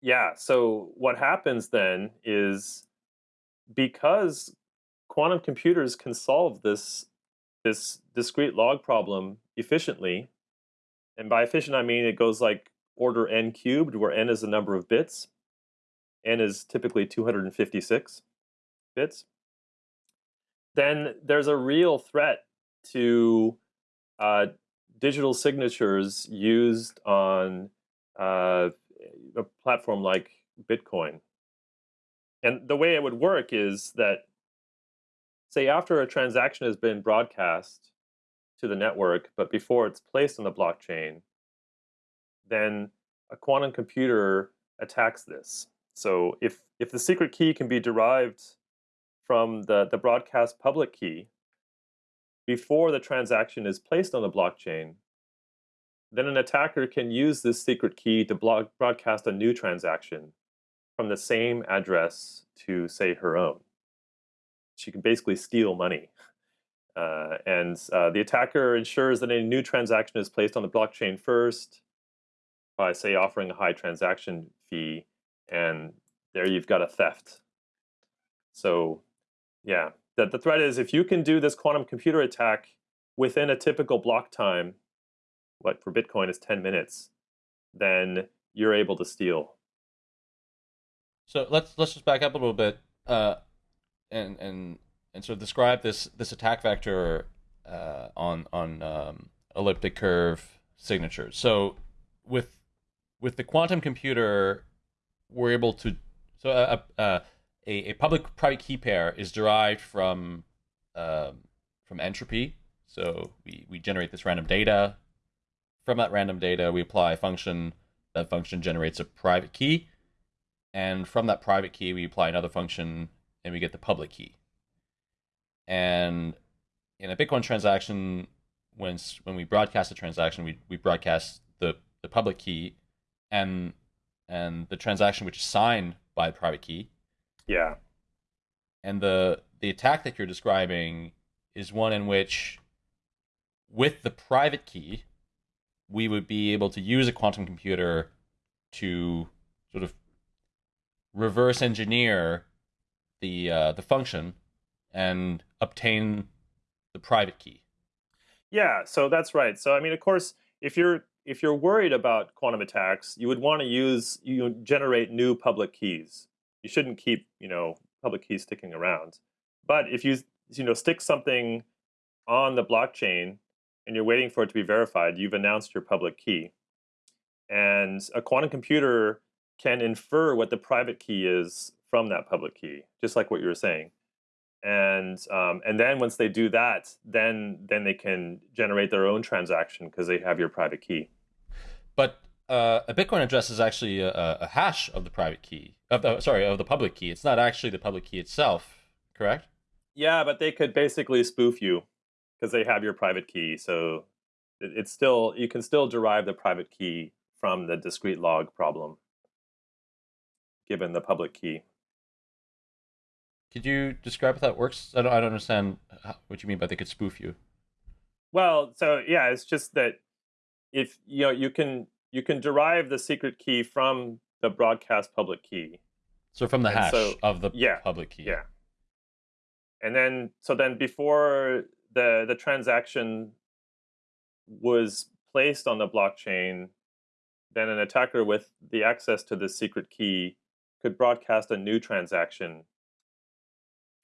Yeah, so what happens then is because quantum computers can solve this this discrete log problem efficiently, and by efficient I mean it goes like order n cubed, where n is the number of bits. n is typically 256 bits. Then there's a real threat to uh, digital signatures used on uh, a platform like Bitcoin. And the way it would work is that, say, after a transaction has been broadcast to the network, but before it's placed on the blockchain, then a quantum computer attacks this. So if, if the secret key can be derived from the, the broadcast public key, before the transaction is placed on the blockchain, then an attacker can use this secret key to blog, broadcast a new transaction from the same address to, say, her own. She can basically steal money. Uh, and uh, the attacker ensures that a new transaction is placed on the blockchain first by, say, offering a high transaction fee, and there you've got a theft. So, yeah, that the threat is if you can do this quantum computer attack within a typical block time, what for Bitcoin is 10 minutes, then you're able to steal. So let's let's just back up a little bit uh, and and and sort of describe this this attack vector uh, on on um, elliptic curve signatures. So with with the quantum computer, we're able to so a, a, a, a public private key pair is derived from um, from entropy. So we, we generate this random data. From that random data, we apply a function. That function generates a private key. And from that private key, we apply another function and we get the public key. And in a Bitcoin transaction, when when we broadcast a transaction, we, we broadcast the, the public key and and the transaction which is signed by the private key yeah. And the the attack that you're describing is one in which with the private key we would be able to use a quantum computer to sort of reverse engineer the uh, the function and obtain the private key. Yeah, so that's right. So I mean, of course, if you're if you're worried about quantum attacks, you would want to use you generate new public keys you shouldn't keep you know public keys sticking around. But if you you know stick something on the blockchain and you're waiting for it to be verified, you've announced your public key. And a quantum computer can infer what the private key is from that public key, just like what you were saying. And um, and then once they do that, then then they can generate their own transaction because they have your private key. But uh, a Bitcoin address is actually a, a, hash of the private key of the sorry of the public key. It's not actually the public key itself, correct? Yeah, but they could basically spoof you because they have your private key. So it, it's still you can still derive the private key from the discrete log problem, given the public key. Could you describe how that works? I don't, I don't understand what you mean by they could spoof you. Well, so yeah, it's just that if you know you can you can derive the secret key from the broadcast public key. So from the hash so- of the yeah, public key. Yeah. And then so then before the the transaction was placed on the blockchain, then an attacker with the access to the secret key could broadcast a new transaction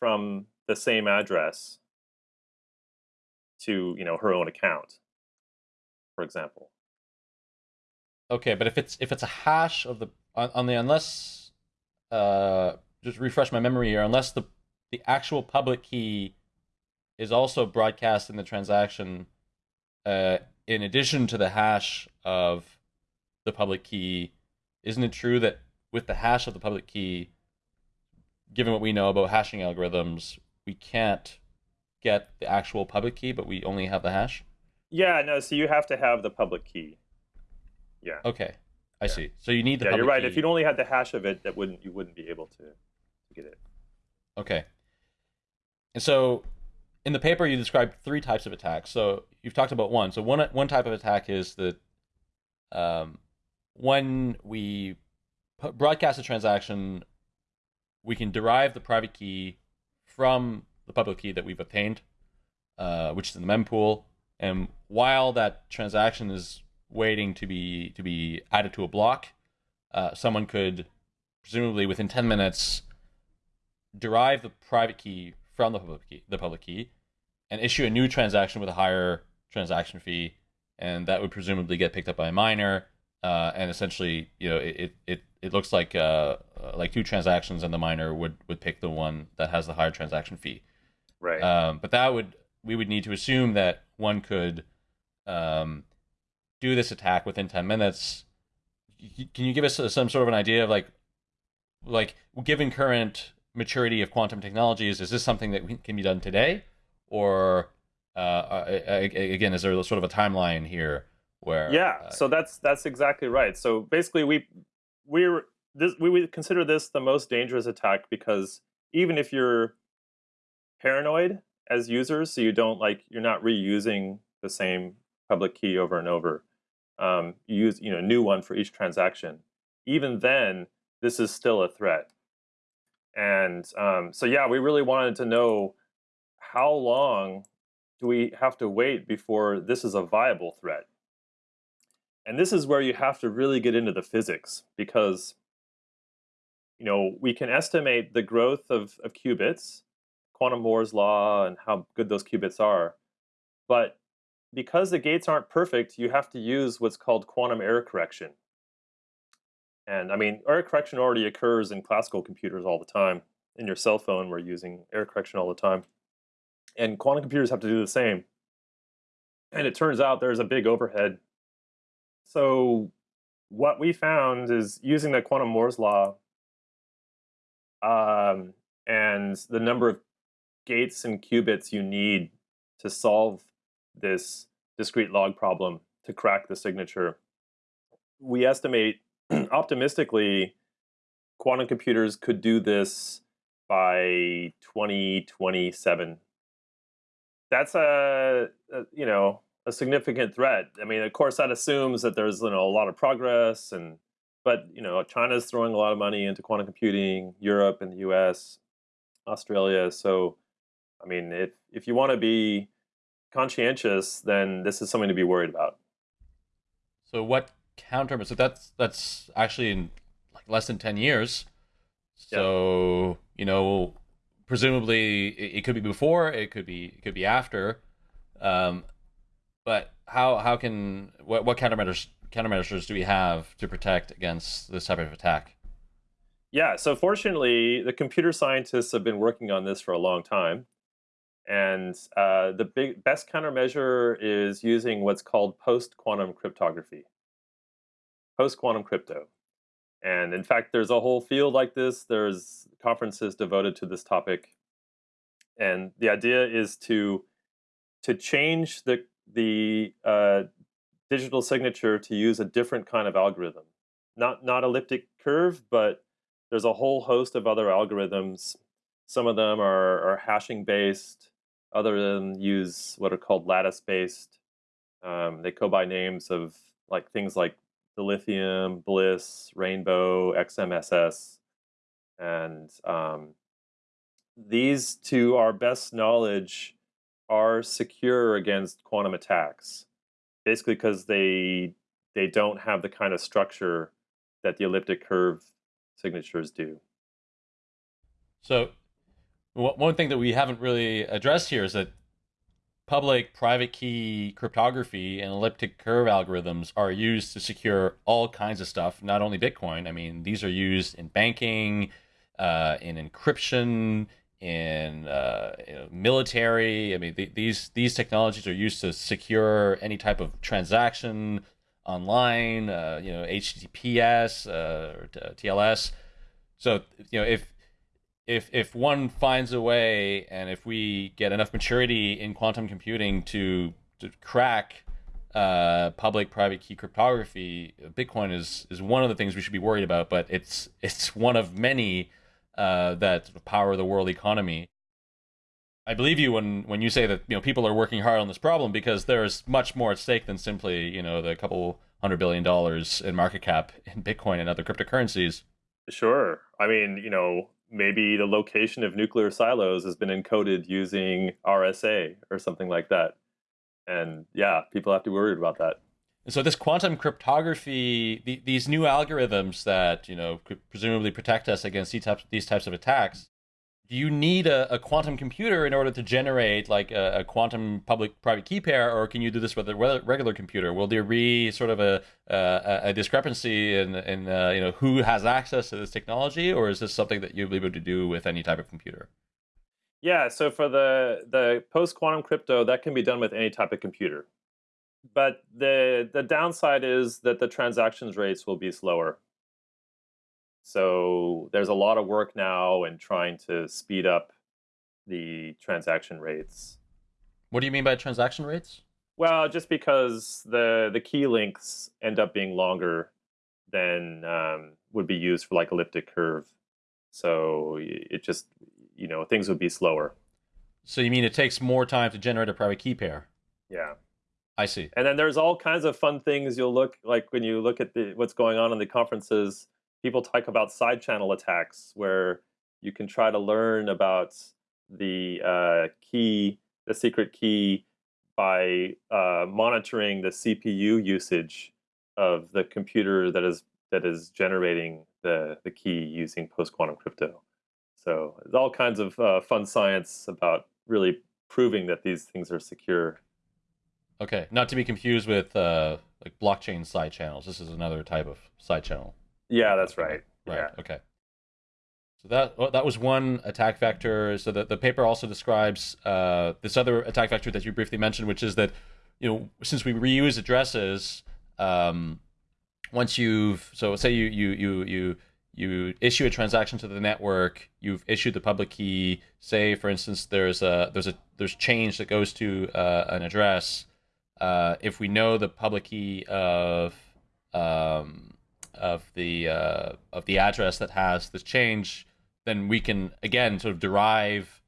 from the same address to, you know, her own account, for example. Okay, but if it's if it's a hash of the on, on the unless uh just refresh my memory here, unless the the actual public key is also broadcast in the transaction uh in addition to the hash of the public key, isn't it true that with the hash of the public key, given what we know about hashing algorithms, we can't get the actual public key, but we only have the hash? Yeah, no, so you have to have the public key. Yeah. Okay. I Yeah. see. So you need the yeah, you're right. key. If you'd only had the hash of it, that wouldn't you wouldn't be able to, to get it. Okay. And so in the paper you described three types of attacks. So you've talked about one. So one one type of attack is that um, when we broadcast a transaction, we can derive the private key from the public key that we've obtained, uh, which is in the mempool. And while that transaction is waiting to be to be added to a block, uh, someone could presumably within 10 minutes derive the private key from the public key, the public key, and issue a new transaction with a higher transaction fee, and that would presumably get picked up by a miner. Uh, and essentially, you know, it it, it looks like uh, uh, like two transactions, and the miner would would pick the one that has the higher transaction fee. Right. Um, but that would we would need to assume that one could um, do this attack within ten minutes. Can you give us some sort of an idea of like, like given current maturity of quantum technologies, is this something that can be done today, or uh, uh, again, is there sort of a timeline here where? yeah uh, so that's that's exactly right so basically we we're this we would consider this the most dangerous attack because even if you're paranoid as users so you don't like you're not reusing the same public key over and over um, use you know a new one for each transaction. Even then this is still a threat. And um, so yeah we really wanted to know how long do we have to wait before this is a viable threat? And this is where you have to really get into the physics because you know we can estimate the growth of, of qubits quantum moore's law and how good those qubits are but because the gates aren't perfect you have to use what's called quantum error correction. And i mean error correction already occurs in classical computers all the time in your cell phone we're using error correction all the time. And quantum computers have to do the same. And it turns out there's a big overhead. So what we found is using the quantum Moore's law um, and the number of gates and qubits you need to solve this discrete log problem to crack the signature. We estimate optimistically quantum computers could do this by 2027. That's a, a you know a significant threat. I mean, of course, that assumes that there's you know a lot of progress, and but you know China's throwing a lot of money into quantum computing, Europe and the U.S., Australia. So, I mean, if if you want to be conscientious, then this is something to be worried about. So what counter? So that's that's actually in like less than ten years. So you know, presumably it, it could be before, it could be it could be after. Um, but how how can what what countermeasures countermeasures do we have to protect against this type of attack? Yeah, so fortunately, the computer scientists have been working on this for a long time. And uh, the big best countermeasure is using what's called post quantum cryptography. Post quantum crypto. And in fact, there's a whole field like this. There's conferences devoted to this topic. And the idea is to to change the the uh, digital signature to use a different kind of algorithm. Not not elliptic curve, but there's a whole host of other algorithms. Some of them are, are hashing based. Other than use what are called lattice based. Um, they go by names of like things like Dilithium, Bliss, Rainbow, XMSS, and um, these, to our best knowledge, are secure against quantum attacks. Basically, because they they don't have the kind of structure that the elliptic curve signatures do. So, one thing that we haven't really addressed here is that public private key cryptography and elliptic curve algorithms are used to secure all kinds of stuff, not only Bitcoin. I mean, these are used in banking, uh, in encryption, in uh, you know, military. I mean, th- these these technologies are used to secure any type of transaction online. Uh, you know, HTTPS uh, or TLS. So you know, if if if one finds a way, and if we get enough maturity in quantum computing to to crack uh, public-private key cryptography, Bitcoin is is one of the things we should be worried about. But it's it's one of many uh, that power the world economy. I believe you when when you say that you know people are working hard on this problem because there's much more at stake than simply you know the couple hundred billion dollars in market cap in Bitcoin and other cryptocurrencies. Sure. I mean, you know, maybe the location of nuclear silos has been encoded using RSA or something like that. And yeah, people have to be worried about that. And so this quantum cryptography, the, these new algorithms that you know could presumably protect us against these types, these types of attacks, do you need a, a quantum computer in order to generate like a, a quantum-public-private key pair, or can you do this with a regular computer? Will there be sort of a a, a discrepancy in in uh, you know who has access to this technology, or is this something that you'll be able to do with any type of computer? Yeah, so for the the post quantum crypto, that can be done with any type of computer but the the downside is that the transactions rates will be slower. So there's a lot of work now in trying to speed up the transaction rates. What do you mean by transaction rates? Well, just because the the key lengths end up being longer than um, would be used for like elliptic curve. So it just you know things would be slower. So you mean it takes more time to generate a private key pair? Yeah. I see. And then there's all kinds of fun things you'll look like when you look at the what's going on in the conferences. People talk about side channel attacks where you can try to learn about the uh, key, the secret key, by uh, monitoring the CPU usage of the computer that is that is generating the the key using post quantum crypto. So there's all kinds of uh, fun science about really proving that these things are secure Okay, not to be confused with uh, like blockchain side channels. This is another type of side channel. Yeah, that's right. Right. Yeah. Okay. So that well, that was one attack vector. So the, the paper also describes uh, this other attack vector that you briefly mentioned, which is that you know since we reuse addresses, um, once you've so say you you you you you issue a transaction to the network, you've issued the public key. Say for instance, there's a there's a there's change that goes to uh, an address uh, if we know the public key of um, of the uh, of the address that has this change, then we can again sort of derive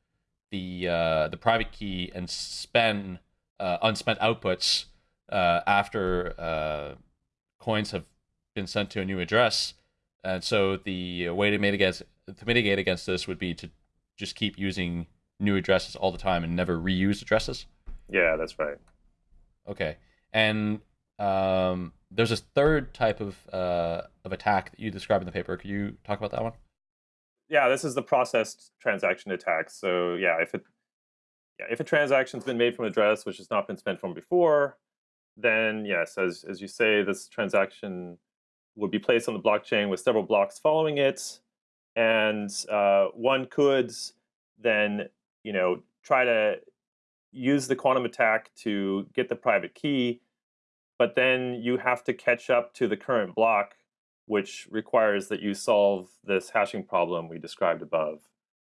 the uh, the private key and spend uh, unspent outputs uh, after uh, coins have been sent to a new address. And so the way to mitigate to mitigate against this would be to just keep using new addresses all the time and never reuse addresses. Yeah, that's right. Okay, and um, there's a third type of uh, of attack that you describe in the paper. Could you talk about that one? Yeah, this is the processed transaction attack. So yeah, if it yeah, if a transaction's been made from an address which has not been spent from before, then yes, as as you say, this transaction would be placed on the blockchain with several blocks following it, and uh, one could then you know try to use the quantum attack to get the private key, but then you have to catch up to the current block, which requires that you solve this hashing problem we described above,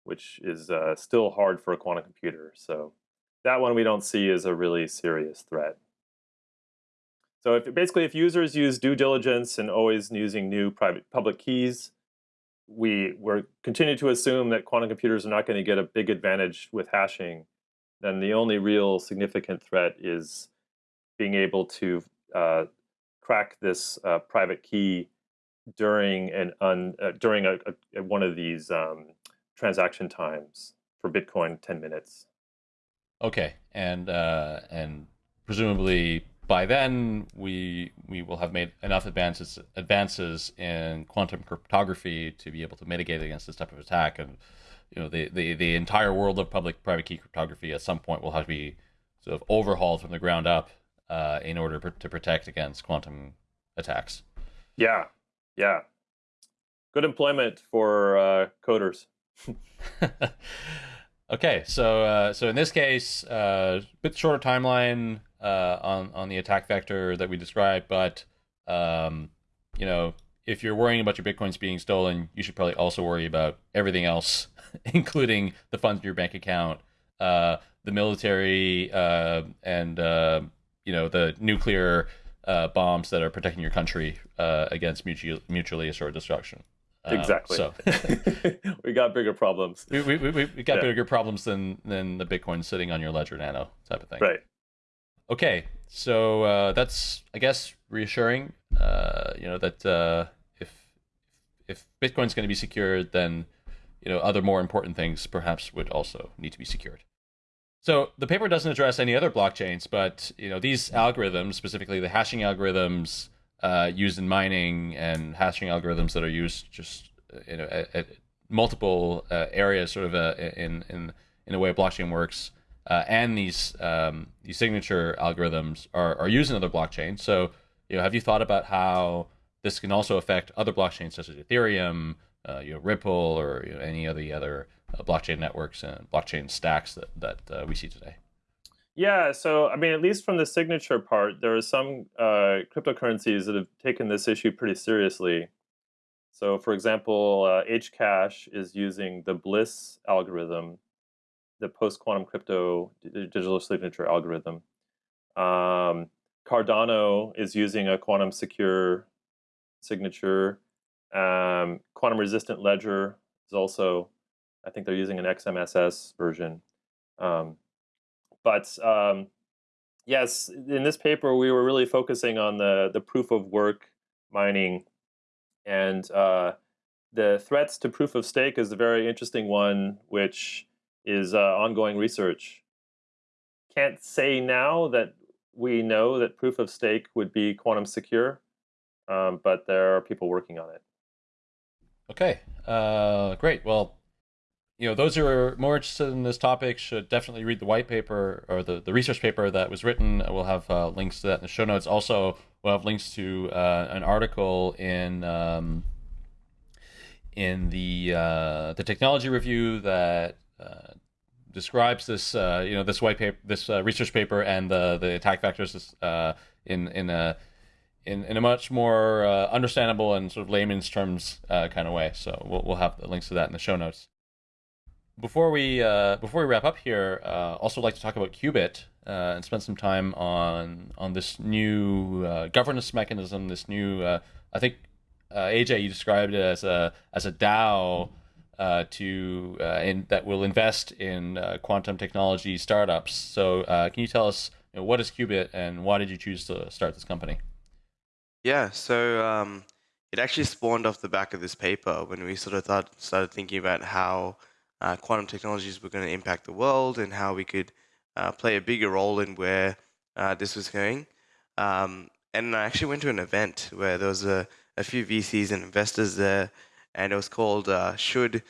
which is uh, still hard for a quantum computer. So that one we don't see as a really serious threat. So if, basically, if users use due diligence and always using new private public keys, we we're continue to assume that quantum computers are not going to get a big advantage with hashing then the only real significant threat is being able to uh, crack this uh, private key during an un, uh, during a, a, one of these um, transaction times for Bitcoin 10 minutes. Okay, and uh, and presumably by then we we will have made enough advances advances in quantum cryptography to be able to mitigate against this type of attack and you know the, the, the entire world of public private key cryptography at some point will have to be sort of overhauled from the ground up uh, in order to protect against quantum attacks. Yeah, yeah. Good employment for uh, coders. okay, so uh, so in this case, a uh, bit shorter timeline uh, on on the attack vector that we described, but um, you know, if you're worrying about your bitcoins being stolen, you should probably also worry about everything else, including the funds in your bank account, uh, the military, uh, and uh, you know the nuclear uh, bombs that are protecting your country uh, against mutually, mutually assured destruction. Uh, exactly. So we got bigger problems. We, we, we, we got yeah. bigger problems than than the Bitcoin sitting on your ledger nano type of thing. Right. Okay, so uh, that's I guess reassuring. Uh, you know that uh, if if Bitcoin's going to be secured, then you know other more important things perhaps would also need to be secured. So the paper doesn't address any other blockchains, but you know these algorithms, specifically the hashing algorithms uh, used in mining and hashing algorithms that are used just uh, you know at, at multiple uh, areas, sort of uh, in in in a way blockchain works, uh, and these um, these signature algorithms are are used in other blockchains. So you know, have you thought about how this can also affect other blockchains such as Ethereum, uh, you know, Ripple, or you know, any of the other uh, blockchain networks and blockchain stacks that that uh, we see today? Yeah, so I mean, at least from the signature part, there are some uh, cryptocurrencies that have taken this issue pretty seriously. So, for example, uh, Hcash is using the Bliss algorithm, the post-quantum crypto digital signature algorithm. Um, Cardano is using a quantum secure signature. Um, quantum resistant ledger is also I think they're using an XMSS version. Um, but um, yes, in this paper, we were really focusing on the, the proof of work mining. And uh, the threats to proof of stake is a very interesting one, which is uh, ongoing research. Can't say now that we know that proof of stake would be quantum secure, um, but there are people working on it. Okay, uh, great. Well, you know, those who are more interested in this topic should definitely read the white paper or the, the research paper that was written. We'll have uh, links to that in the show notes. Also, we'll have links to uh, an article in um, in the uh, the technology review that uh, describes this uh, you know this white paper, this uh, research paper, and the the attack vectors in in a in, in a much more understandable and sort of layman's terms kind of way. So we'll we'll have the links to that in the show notes before we uh, before we wrap up here, uh, also like to talk about Qubit uh, and spend some time on on this new uh, governance mechanism. This new, uh, I think, uh, AJ, you described it as a as a DAO to in, that will invest in quantum technology startups. So, can you tell us you know, what is Qubit and why did you choose to start this company? Yeah, so um, it actually spawned off the back of this paper when we sort of thought, started thinking about how uh, quantum technologies were going to impact the world and how we could uh, play a bigger role in where uh, this was going. Um, and I actually went to an event where there was a, a few VCs and investors there, and it was called uh, "Should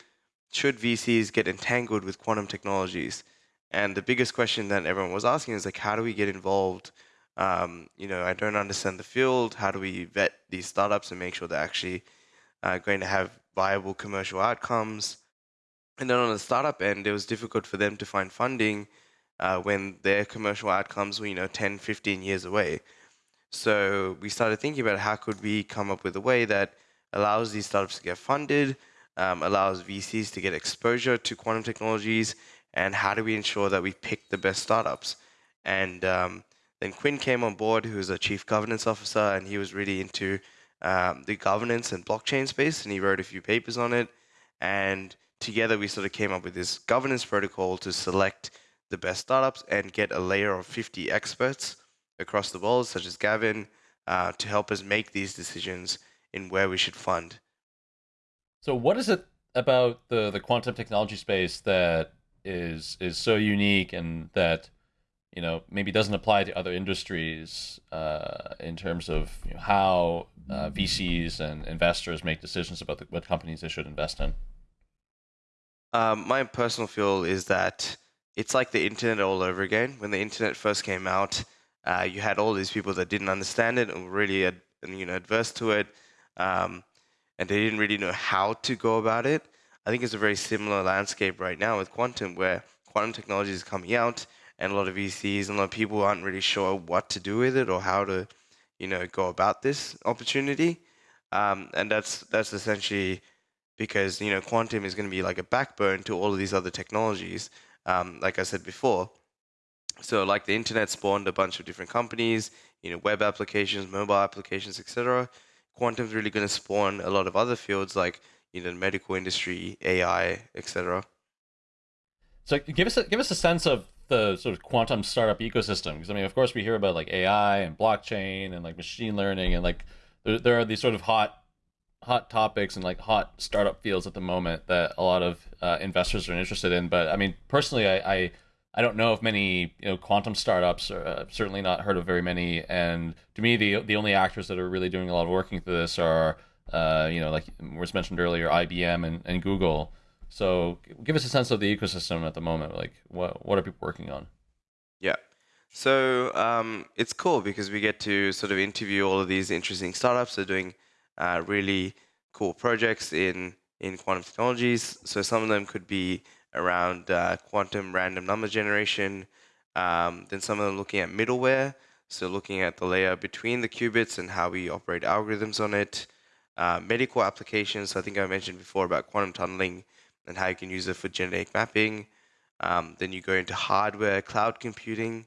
Should VCs Get Entangled with Quantum Technologies?" And the biggest question that everyone was asking is like, how do we get involved? Um, you know, I don't understand the field. How do we vet these startups and make sure they're actually uh, going to have viable commercial outcomes? And then on the startup end, it was difficult for them to find funding uh, when their commercial outcomes were, you know, 10, 15 years away. So we started thinking about how could we come up with a way that allows these startups to get funded, um, allows VCs to get exposure to quantum technologies, and how do we ensure that we pick the best startups? And um, then Quinn came on board, who is a chief governance officer, and he was really into um, the governance and blockchain space, and he wrote a few papers on it. And together we sort of came up with this governance protocol to select the best startups and get a layer of 50 experts across the world, such as Gavin, uh, to help us make these decisions in where we should fund. So, what is it about the the quantum technology space that is is so unique and that you know maybe doesn't apply to other industries uh, in terms of you know, how uh, VCs and investors make decisions about the, what companies they should invest in? Um, my personal feel is that it's like the internet all over again. When the internet first came out, uh, you had all these people that didn't understand it and were really ad, you know adverse to it, um, and they didn't really know how to go about it. I think it's a very similar landscape right now with quantum, where quantum technology is coming out and a lot of VCs and a lot of people aren't really sure what to do with it or how to, you know, go about this opportunity. Um, and that's that's essentially because you know quantum is going to be like a backbone to all of these other technologies. Um, like I said before, so like the internet spawned a bunch of different companies, you know, web applications, mobile applications, etc. Quantum's really going to spawn a lot of other fields like you know, medical industry, AI, etc. So give us a, give us a sense of the sort of quantum startup ecosystem because I mean, of course, we hear about like AI and blockchain and like machine learning and like there, there are these sort of hot hot topics and like hot startup fields at the moment that a lot of uh, investors are interested in. But I mean, personally, I, I I don't know of many you know quantum startups. Or, uh, certainly not heard of very many. And to me, the the only actors that are really doing a lot of working through this are uh, you know like was mentioned earlier, IBM and, and Google. So give us a sense of the ecosystem at the moment. Like what what are people working on? Yeah. So um, it's cool because we get to sort of interview all of these interesting startups that are doing uh, really cool projects in in quantum technologies. So some of them could be around uh, quantum random number generation. Um, then some of them looking at middleware, so looking at the layer between the qubits and how we operate algorithms on it. Uh, medical applications, so I think I mentioned before about quantum tunneling and how you can use it for genetic mapping. Um, then you go into hardware, cloud computing.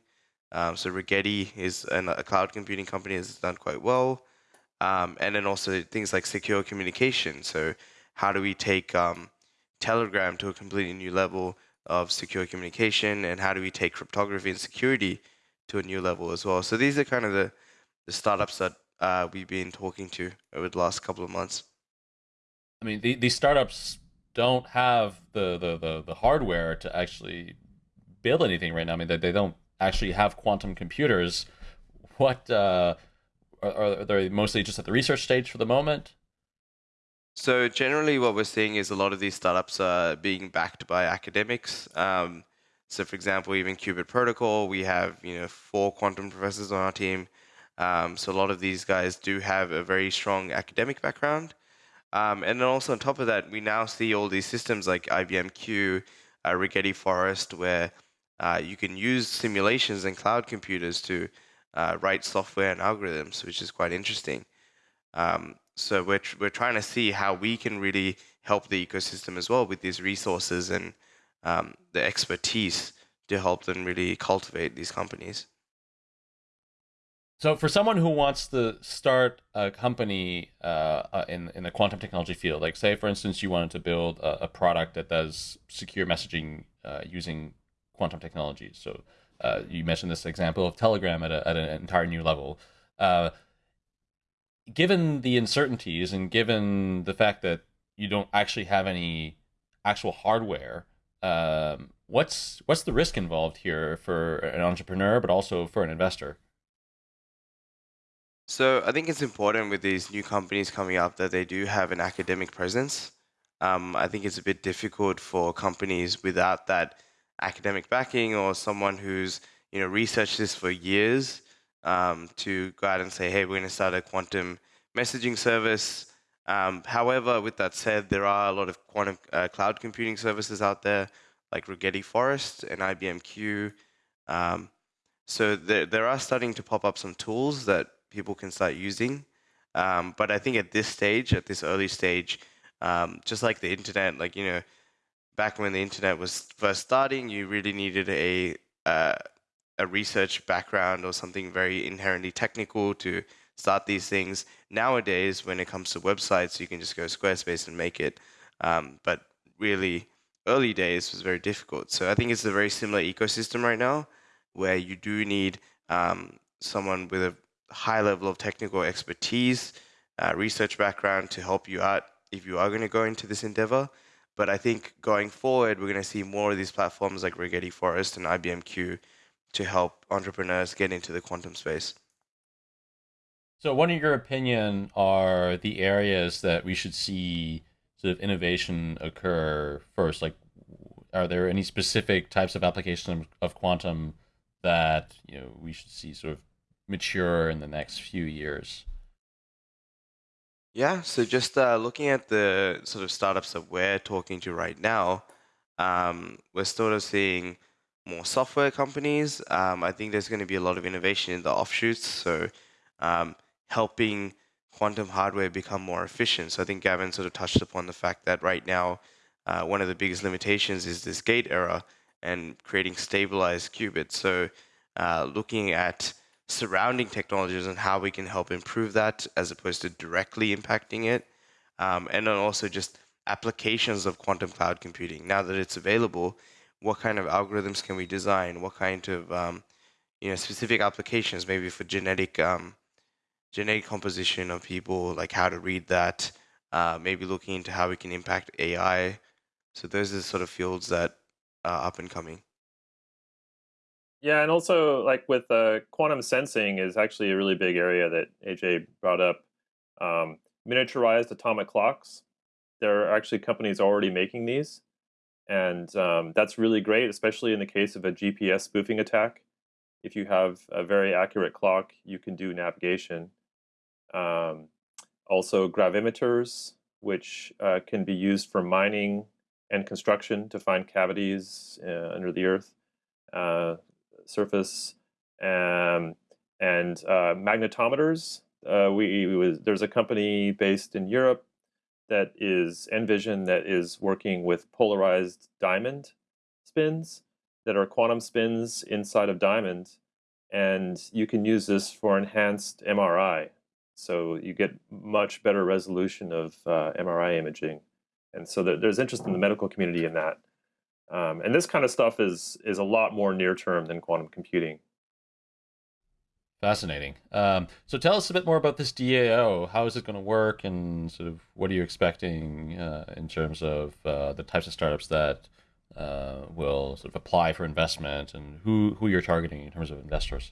Um, so Rigetti is an, a cloud computing company that's done quite well. Um, and then also things like secure communication. So how do we take um, Telegram to a completely new level of secure communication, and how do we take cryptography and security to a new level as well? So these are kind of the, the startups that uh, we've been talking to over the last couple of months. I mean, the, these startups don't have the, the, the, the, hardware to actually build anything right now. I mean, they, they don't actually have quantum computers. What uh, are, are they mostly just at the research stage for the moment? So generally, what we're seeing is a lot of these startups are being backed by academics. Um, so, for example, even Qubit Protocol, we have you know four quantum professors on our team. Um, so a lot of these guys do have a very strong academic background. Um, and then also on top of that, we now see all these systems like IBM Q, uh, Rigetti Forest, where uh, you can use simulations and cloud computers to uh, write software and algorithms, which is quite interesting. Um, so we're, tr- we're trying to see how we can really help the ecosystem as well with these resources and um, the expertise to help them really cultivate these companies. So, for someone who wants to start a company uh, uh, in in the quantum technology field, like say for instance, you wanted to build a, a product that does secure messaging uh, using quantum technology. So, uh, you mentioned this example of Telegram at, a, at an entire new level. Uh, given the uncertainties and given the fact that you don't actually have any actual hardware, um, what's what's the risk involved here for an entrepreneur, but also for an investor? So I think it's important with these new companies coming up that they do have an academic presence. Um, I think it's a bit difficult for companies without that academic backing or someone who's you know researched this for years um, to go out and say, hey, we're going to start a quantum messaging service. Um, however, with that said, there are a lot of quantum uh, cloud computing services out there like Rigetti Forest and IBM Q. Um, so there, there are starting to pop up some tools that people can start using. Um, but I think at this stage, at this early stage, um, just like the internet, like you know, back when the internet was first starting, you really needed a uh, a research background or something very inherently technical to start these things. Nowadays, when it comes to websites, you can just go Squarespace and make it. Um, but really, early days was very difficult. So I think it's a very similar ecosystem right now, where you do need um, someone with a high level of technical expertise, uh, research background to help you out if you are going to go into this endeavor. But I think going forward, we're going to see more of these platforms like Rigetti Forest and IBM to help entrepreneurs get into the quantum space. So, what, in your opinion, are the areas that we should see sort of innovation occur first? Like, are there any specific types of applications of quantum that you know we should see sort of mature in the next few years? Yeah, so just uh, looking at the sort of startups that we're talking to right now, um, we're sort of seeing more software companies. Um, I think there's going to be a lot of innovation in the offshoots, so um, helping quantum hardware become more efficient. So I think Gavin sort of touched upon the fact that right now, uh, one of the biggest limitations is this gate error and creating stabilized qubits. So uh, looking at surrounding technologies and how we can help improve that as opposed to directly impacting it. Um, and then also just applications of quantum cloud computing. Now that it's available, what kind of algorithms can we design? What kind of um, you know specific applications, maybe for genetic um, genetic composition of people, like how to read that. Uh, maybe looking into how we can impact AI. So those are the sort of fields that are up and coming. Yeah, and also like with uh, quantum sensing is actually a really big area that AJ brought up. Um, miniaturized atomic clocks. There are actually companies already making these, and um, that's really great, especially in the case of a GPS spoofing attack. If you have a very accurate clock, you can do navigation. Um, also, gravimeters, which uh, can be used for mining and construction to find cavities uh, under the earth. Uh, surface, um, and uh, magnetometers. Uh, we, we was, there's a company based in Europe that is NVision that is working with polarized diamond spins that are quantum spins inside of diamond, and you can use this for enhanced MRI. So you get much better resolution of uh, MRI imaging, and so there's interest in the medical community in that. Um, and this kind of stuff is is a lot more near term than quantum computing. Fascinating. Um, so tell us a bit more about this DAO. How is it going to work, and sort of what are you expecting uh, in terms of uh, the types of startups that uh, will sort of apply for investment, and who who you're targeting in terms of investors?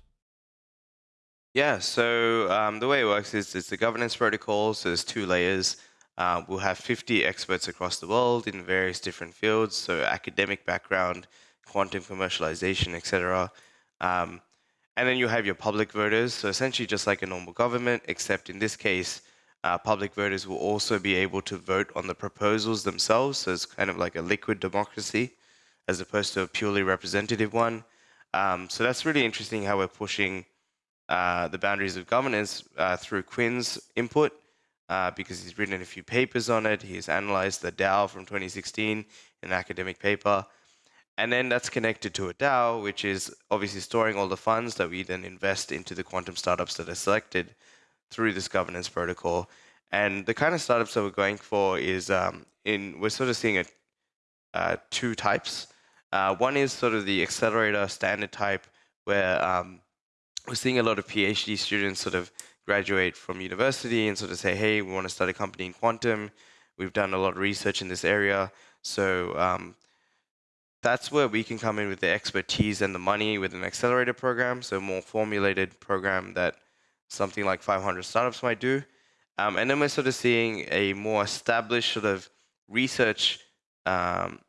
Yeah. So um, the way it works is it's a governance protocol. So there's two layers. Uh, we'll have 50 experts across the world in various different fields, so academic background, quantum commercialization, etc. Um, and then you have your public voters, so essentially just like a normal government, except in this case, uh, public voters will also be able to vote on the proposals themselves, so it's kind of like a liquid democracy as opposed to a purely representative one. Um, so that's really interesting how we're pushing uh, the boundaries of governance uh, through Quinn's input uh, because he's written a few papers on it. He's analyzed the DAO from 2016 in an academic paper. And then that's connected to a DAO, which is obviously storing all the funds that we then invest into the quantum startups that are selected through this governance protocol. And the kind of startups that we're going for is um, in we're sort of seeing a, uh, two types. Uh, one is sort of the accelerator standard type, where um, we're seeing a lot of PhD students sort of graduate from university and sort of say, hey, we want to start a company in quantum. We've done a lot of research in this area. So um, that's where we can come in with the expertise and the money with an accelerator program, so a more formulated program that something like 500 startups might do. Um, and then we're sort of seeing a more established sort of research um,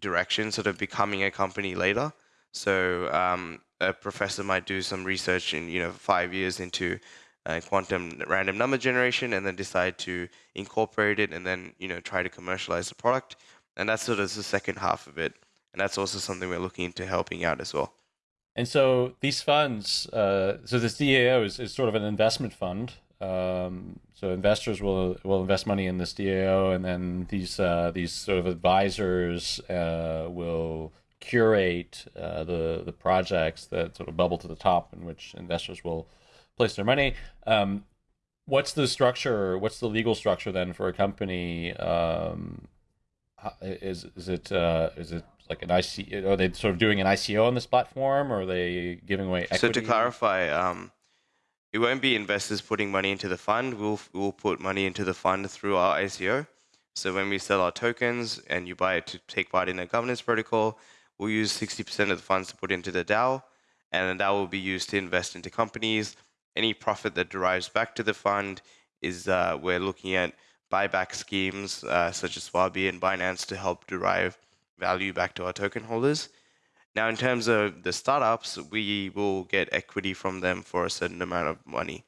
direction, sort of becoming a company later. So um, a professor might do some research in you know five years into uh, quantum random number generation and then decide to incorporate it and then you know try to commercialize the product. And that's sort of the second half of it. And that's also something we're looking into helping out as well. And so these funds uh, so this dao is, is sort of an investment fund. Um, so investors will will invest money in this dao and then these uh, these sort of advisors uh, will curate uh, the the projects that sort of bubble to the top in which investors will place their money. Um, what's the structure? What's the legal structure then for a company? Um, is is it uh, is it like an IC? Are they sort of doing an ICO on this platform, or are they giving away equity? So to clarify, um, it won't be investors putting money into the fund. We'll we'll put money into the fund through our ICO. So when we sell our tokens and you buy it to take part in a governance protocol, we'll use 60% of the funds to put into the DAO, and then that will be used to invest into companies. Any profit that derives back to the fund is uh, we're looking at buyback schemes uh, such as Huobi and Binance to help derive value back to our token holders. Now, in terms of the startups, we will get equity from them for a certain amount of money.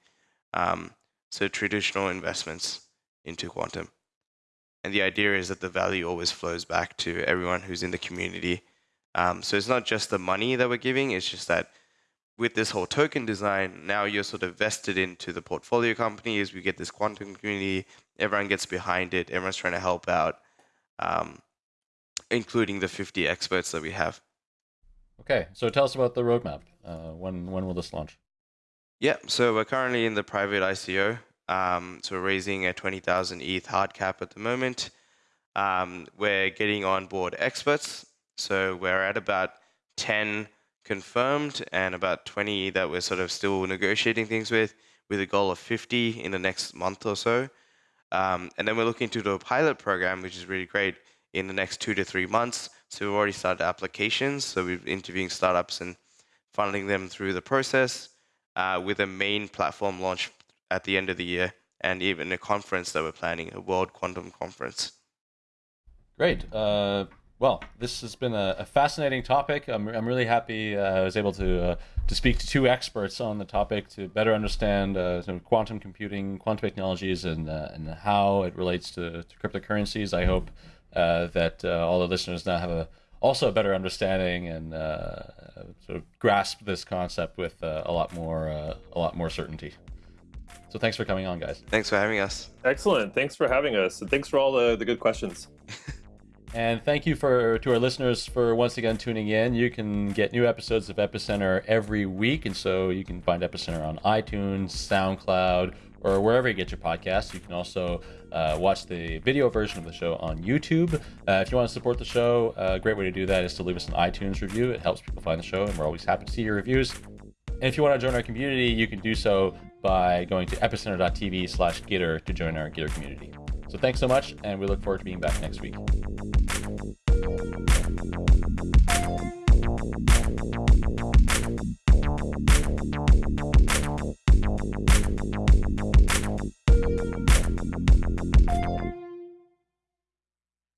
Um, so traditional investments into quantum. And the idea is that the value always flows back to everyone who's in the community. Um, so it's not just the money that we're giving, it's just that with this whole token design, now you're sort of vested into the portfolio companies. We get this quantum community, everyone gets behind it, everyone's trying to help out, um, including the 50 experts that we have. Okay, so tell us about the roadmap. Uh, when when will this launch? Yeah, so we're currently in the private ICO. Um, so we're raising a 20,000 ETH hard cap at the moment. Um, we're getting on board experts. So we're at about 10 confirmed and about 20 that we're sort of still negotiating things with, with a goal of 50 in the next month or so. Um, and then we're looking to do a pilot program, which is really great, in the next two to three months. So we've already started applications. So we're interviewing startups and funneling them through the process uh, with a main platform launch at the end of the year and even a conference that we're planning, a World Quantum Conference. Great. Uh, well, this has been a, a, fascinating topic. I'm, I'm really happy uh, I was able to uh, to speak to two experts on the topic to better understand uh, quantum computing, quantum technologies, and uh, and how it relates to, to cryptocurrencies. I hope uh, that uh, all the listeners now have a also a better understanding and sort of grasp this concept with a lot more a lot more certainty. So thanks for coming on, guys. Thanks for having us. Excellent. Thanks for having us, and thanks for all the, the good questions. and thank you for to our listeners for once again tuning in. You can get new episodes of Epicenter every week, and so you can find Epicenter on iTunes, SoundCloud, or wherever you get your podcasts. You can also uh, watch the video version of the show on YouTube. Uh, if you want to support the show, a great way to do that is to leave us an iTunes review. It helps people find the show, and we're always happy to see your reviews. And if you want to join our community, you can do so by going to epicenter.tv slash Gitter to join our Gitter community. So thanks so much, and we look forward to being back next week.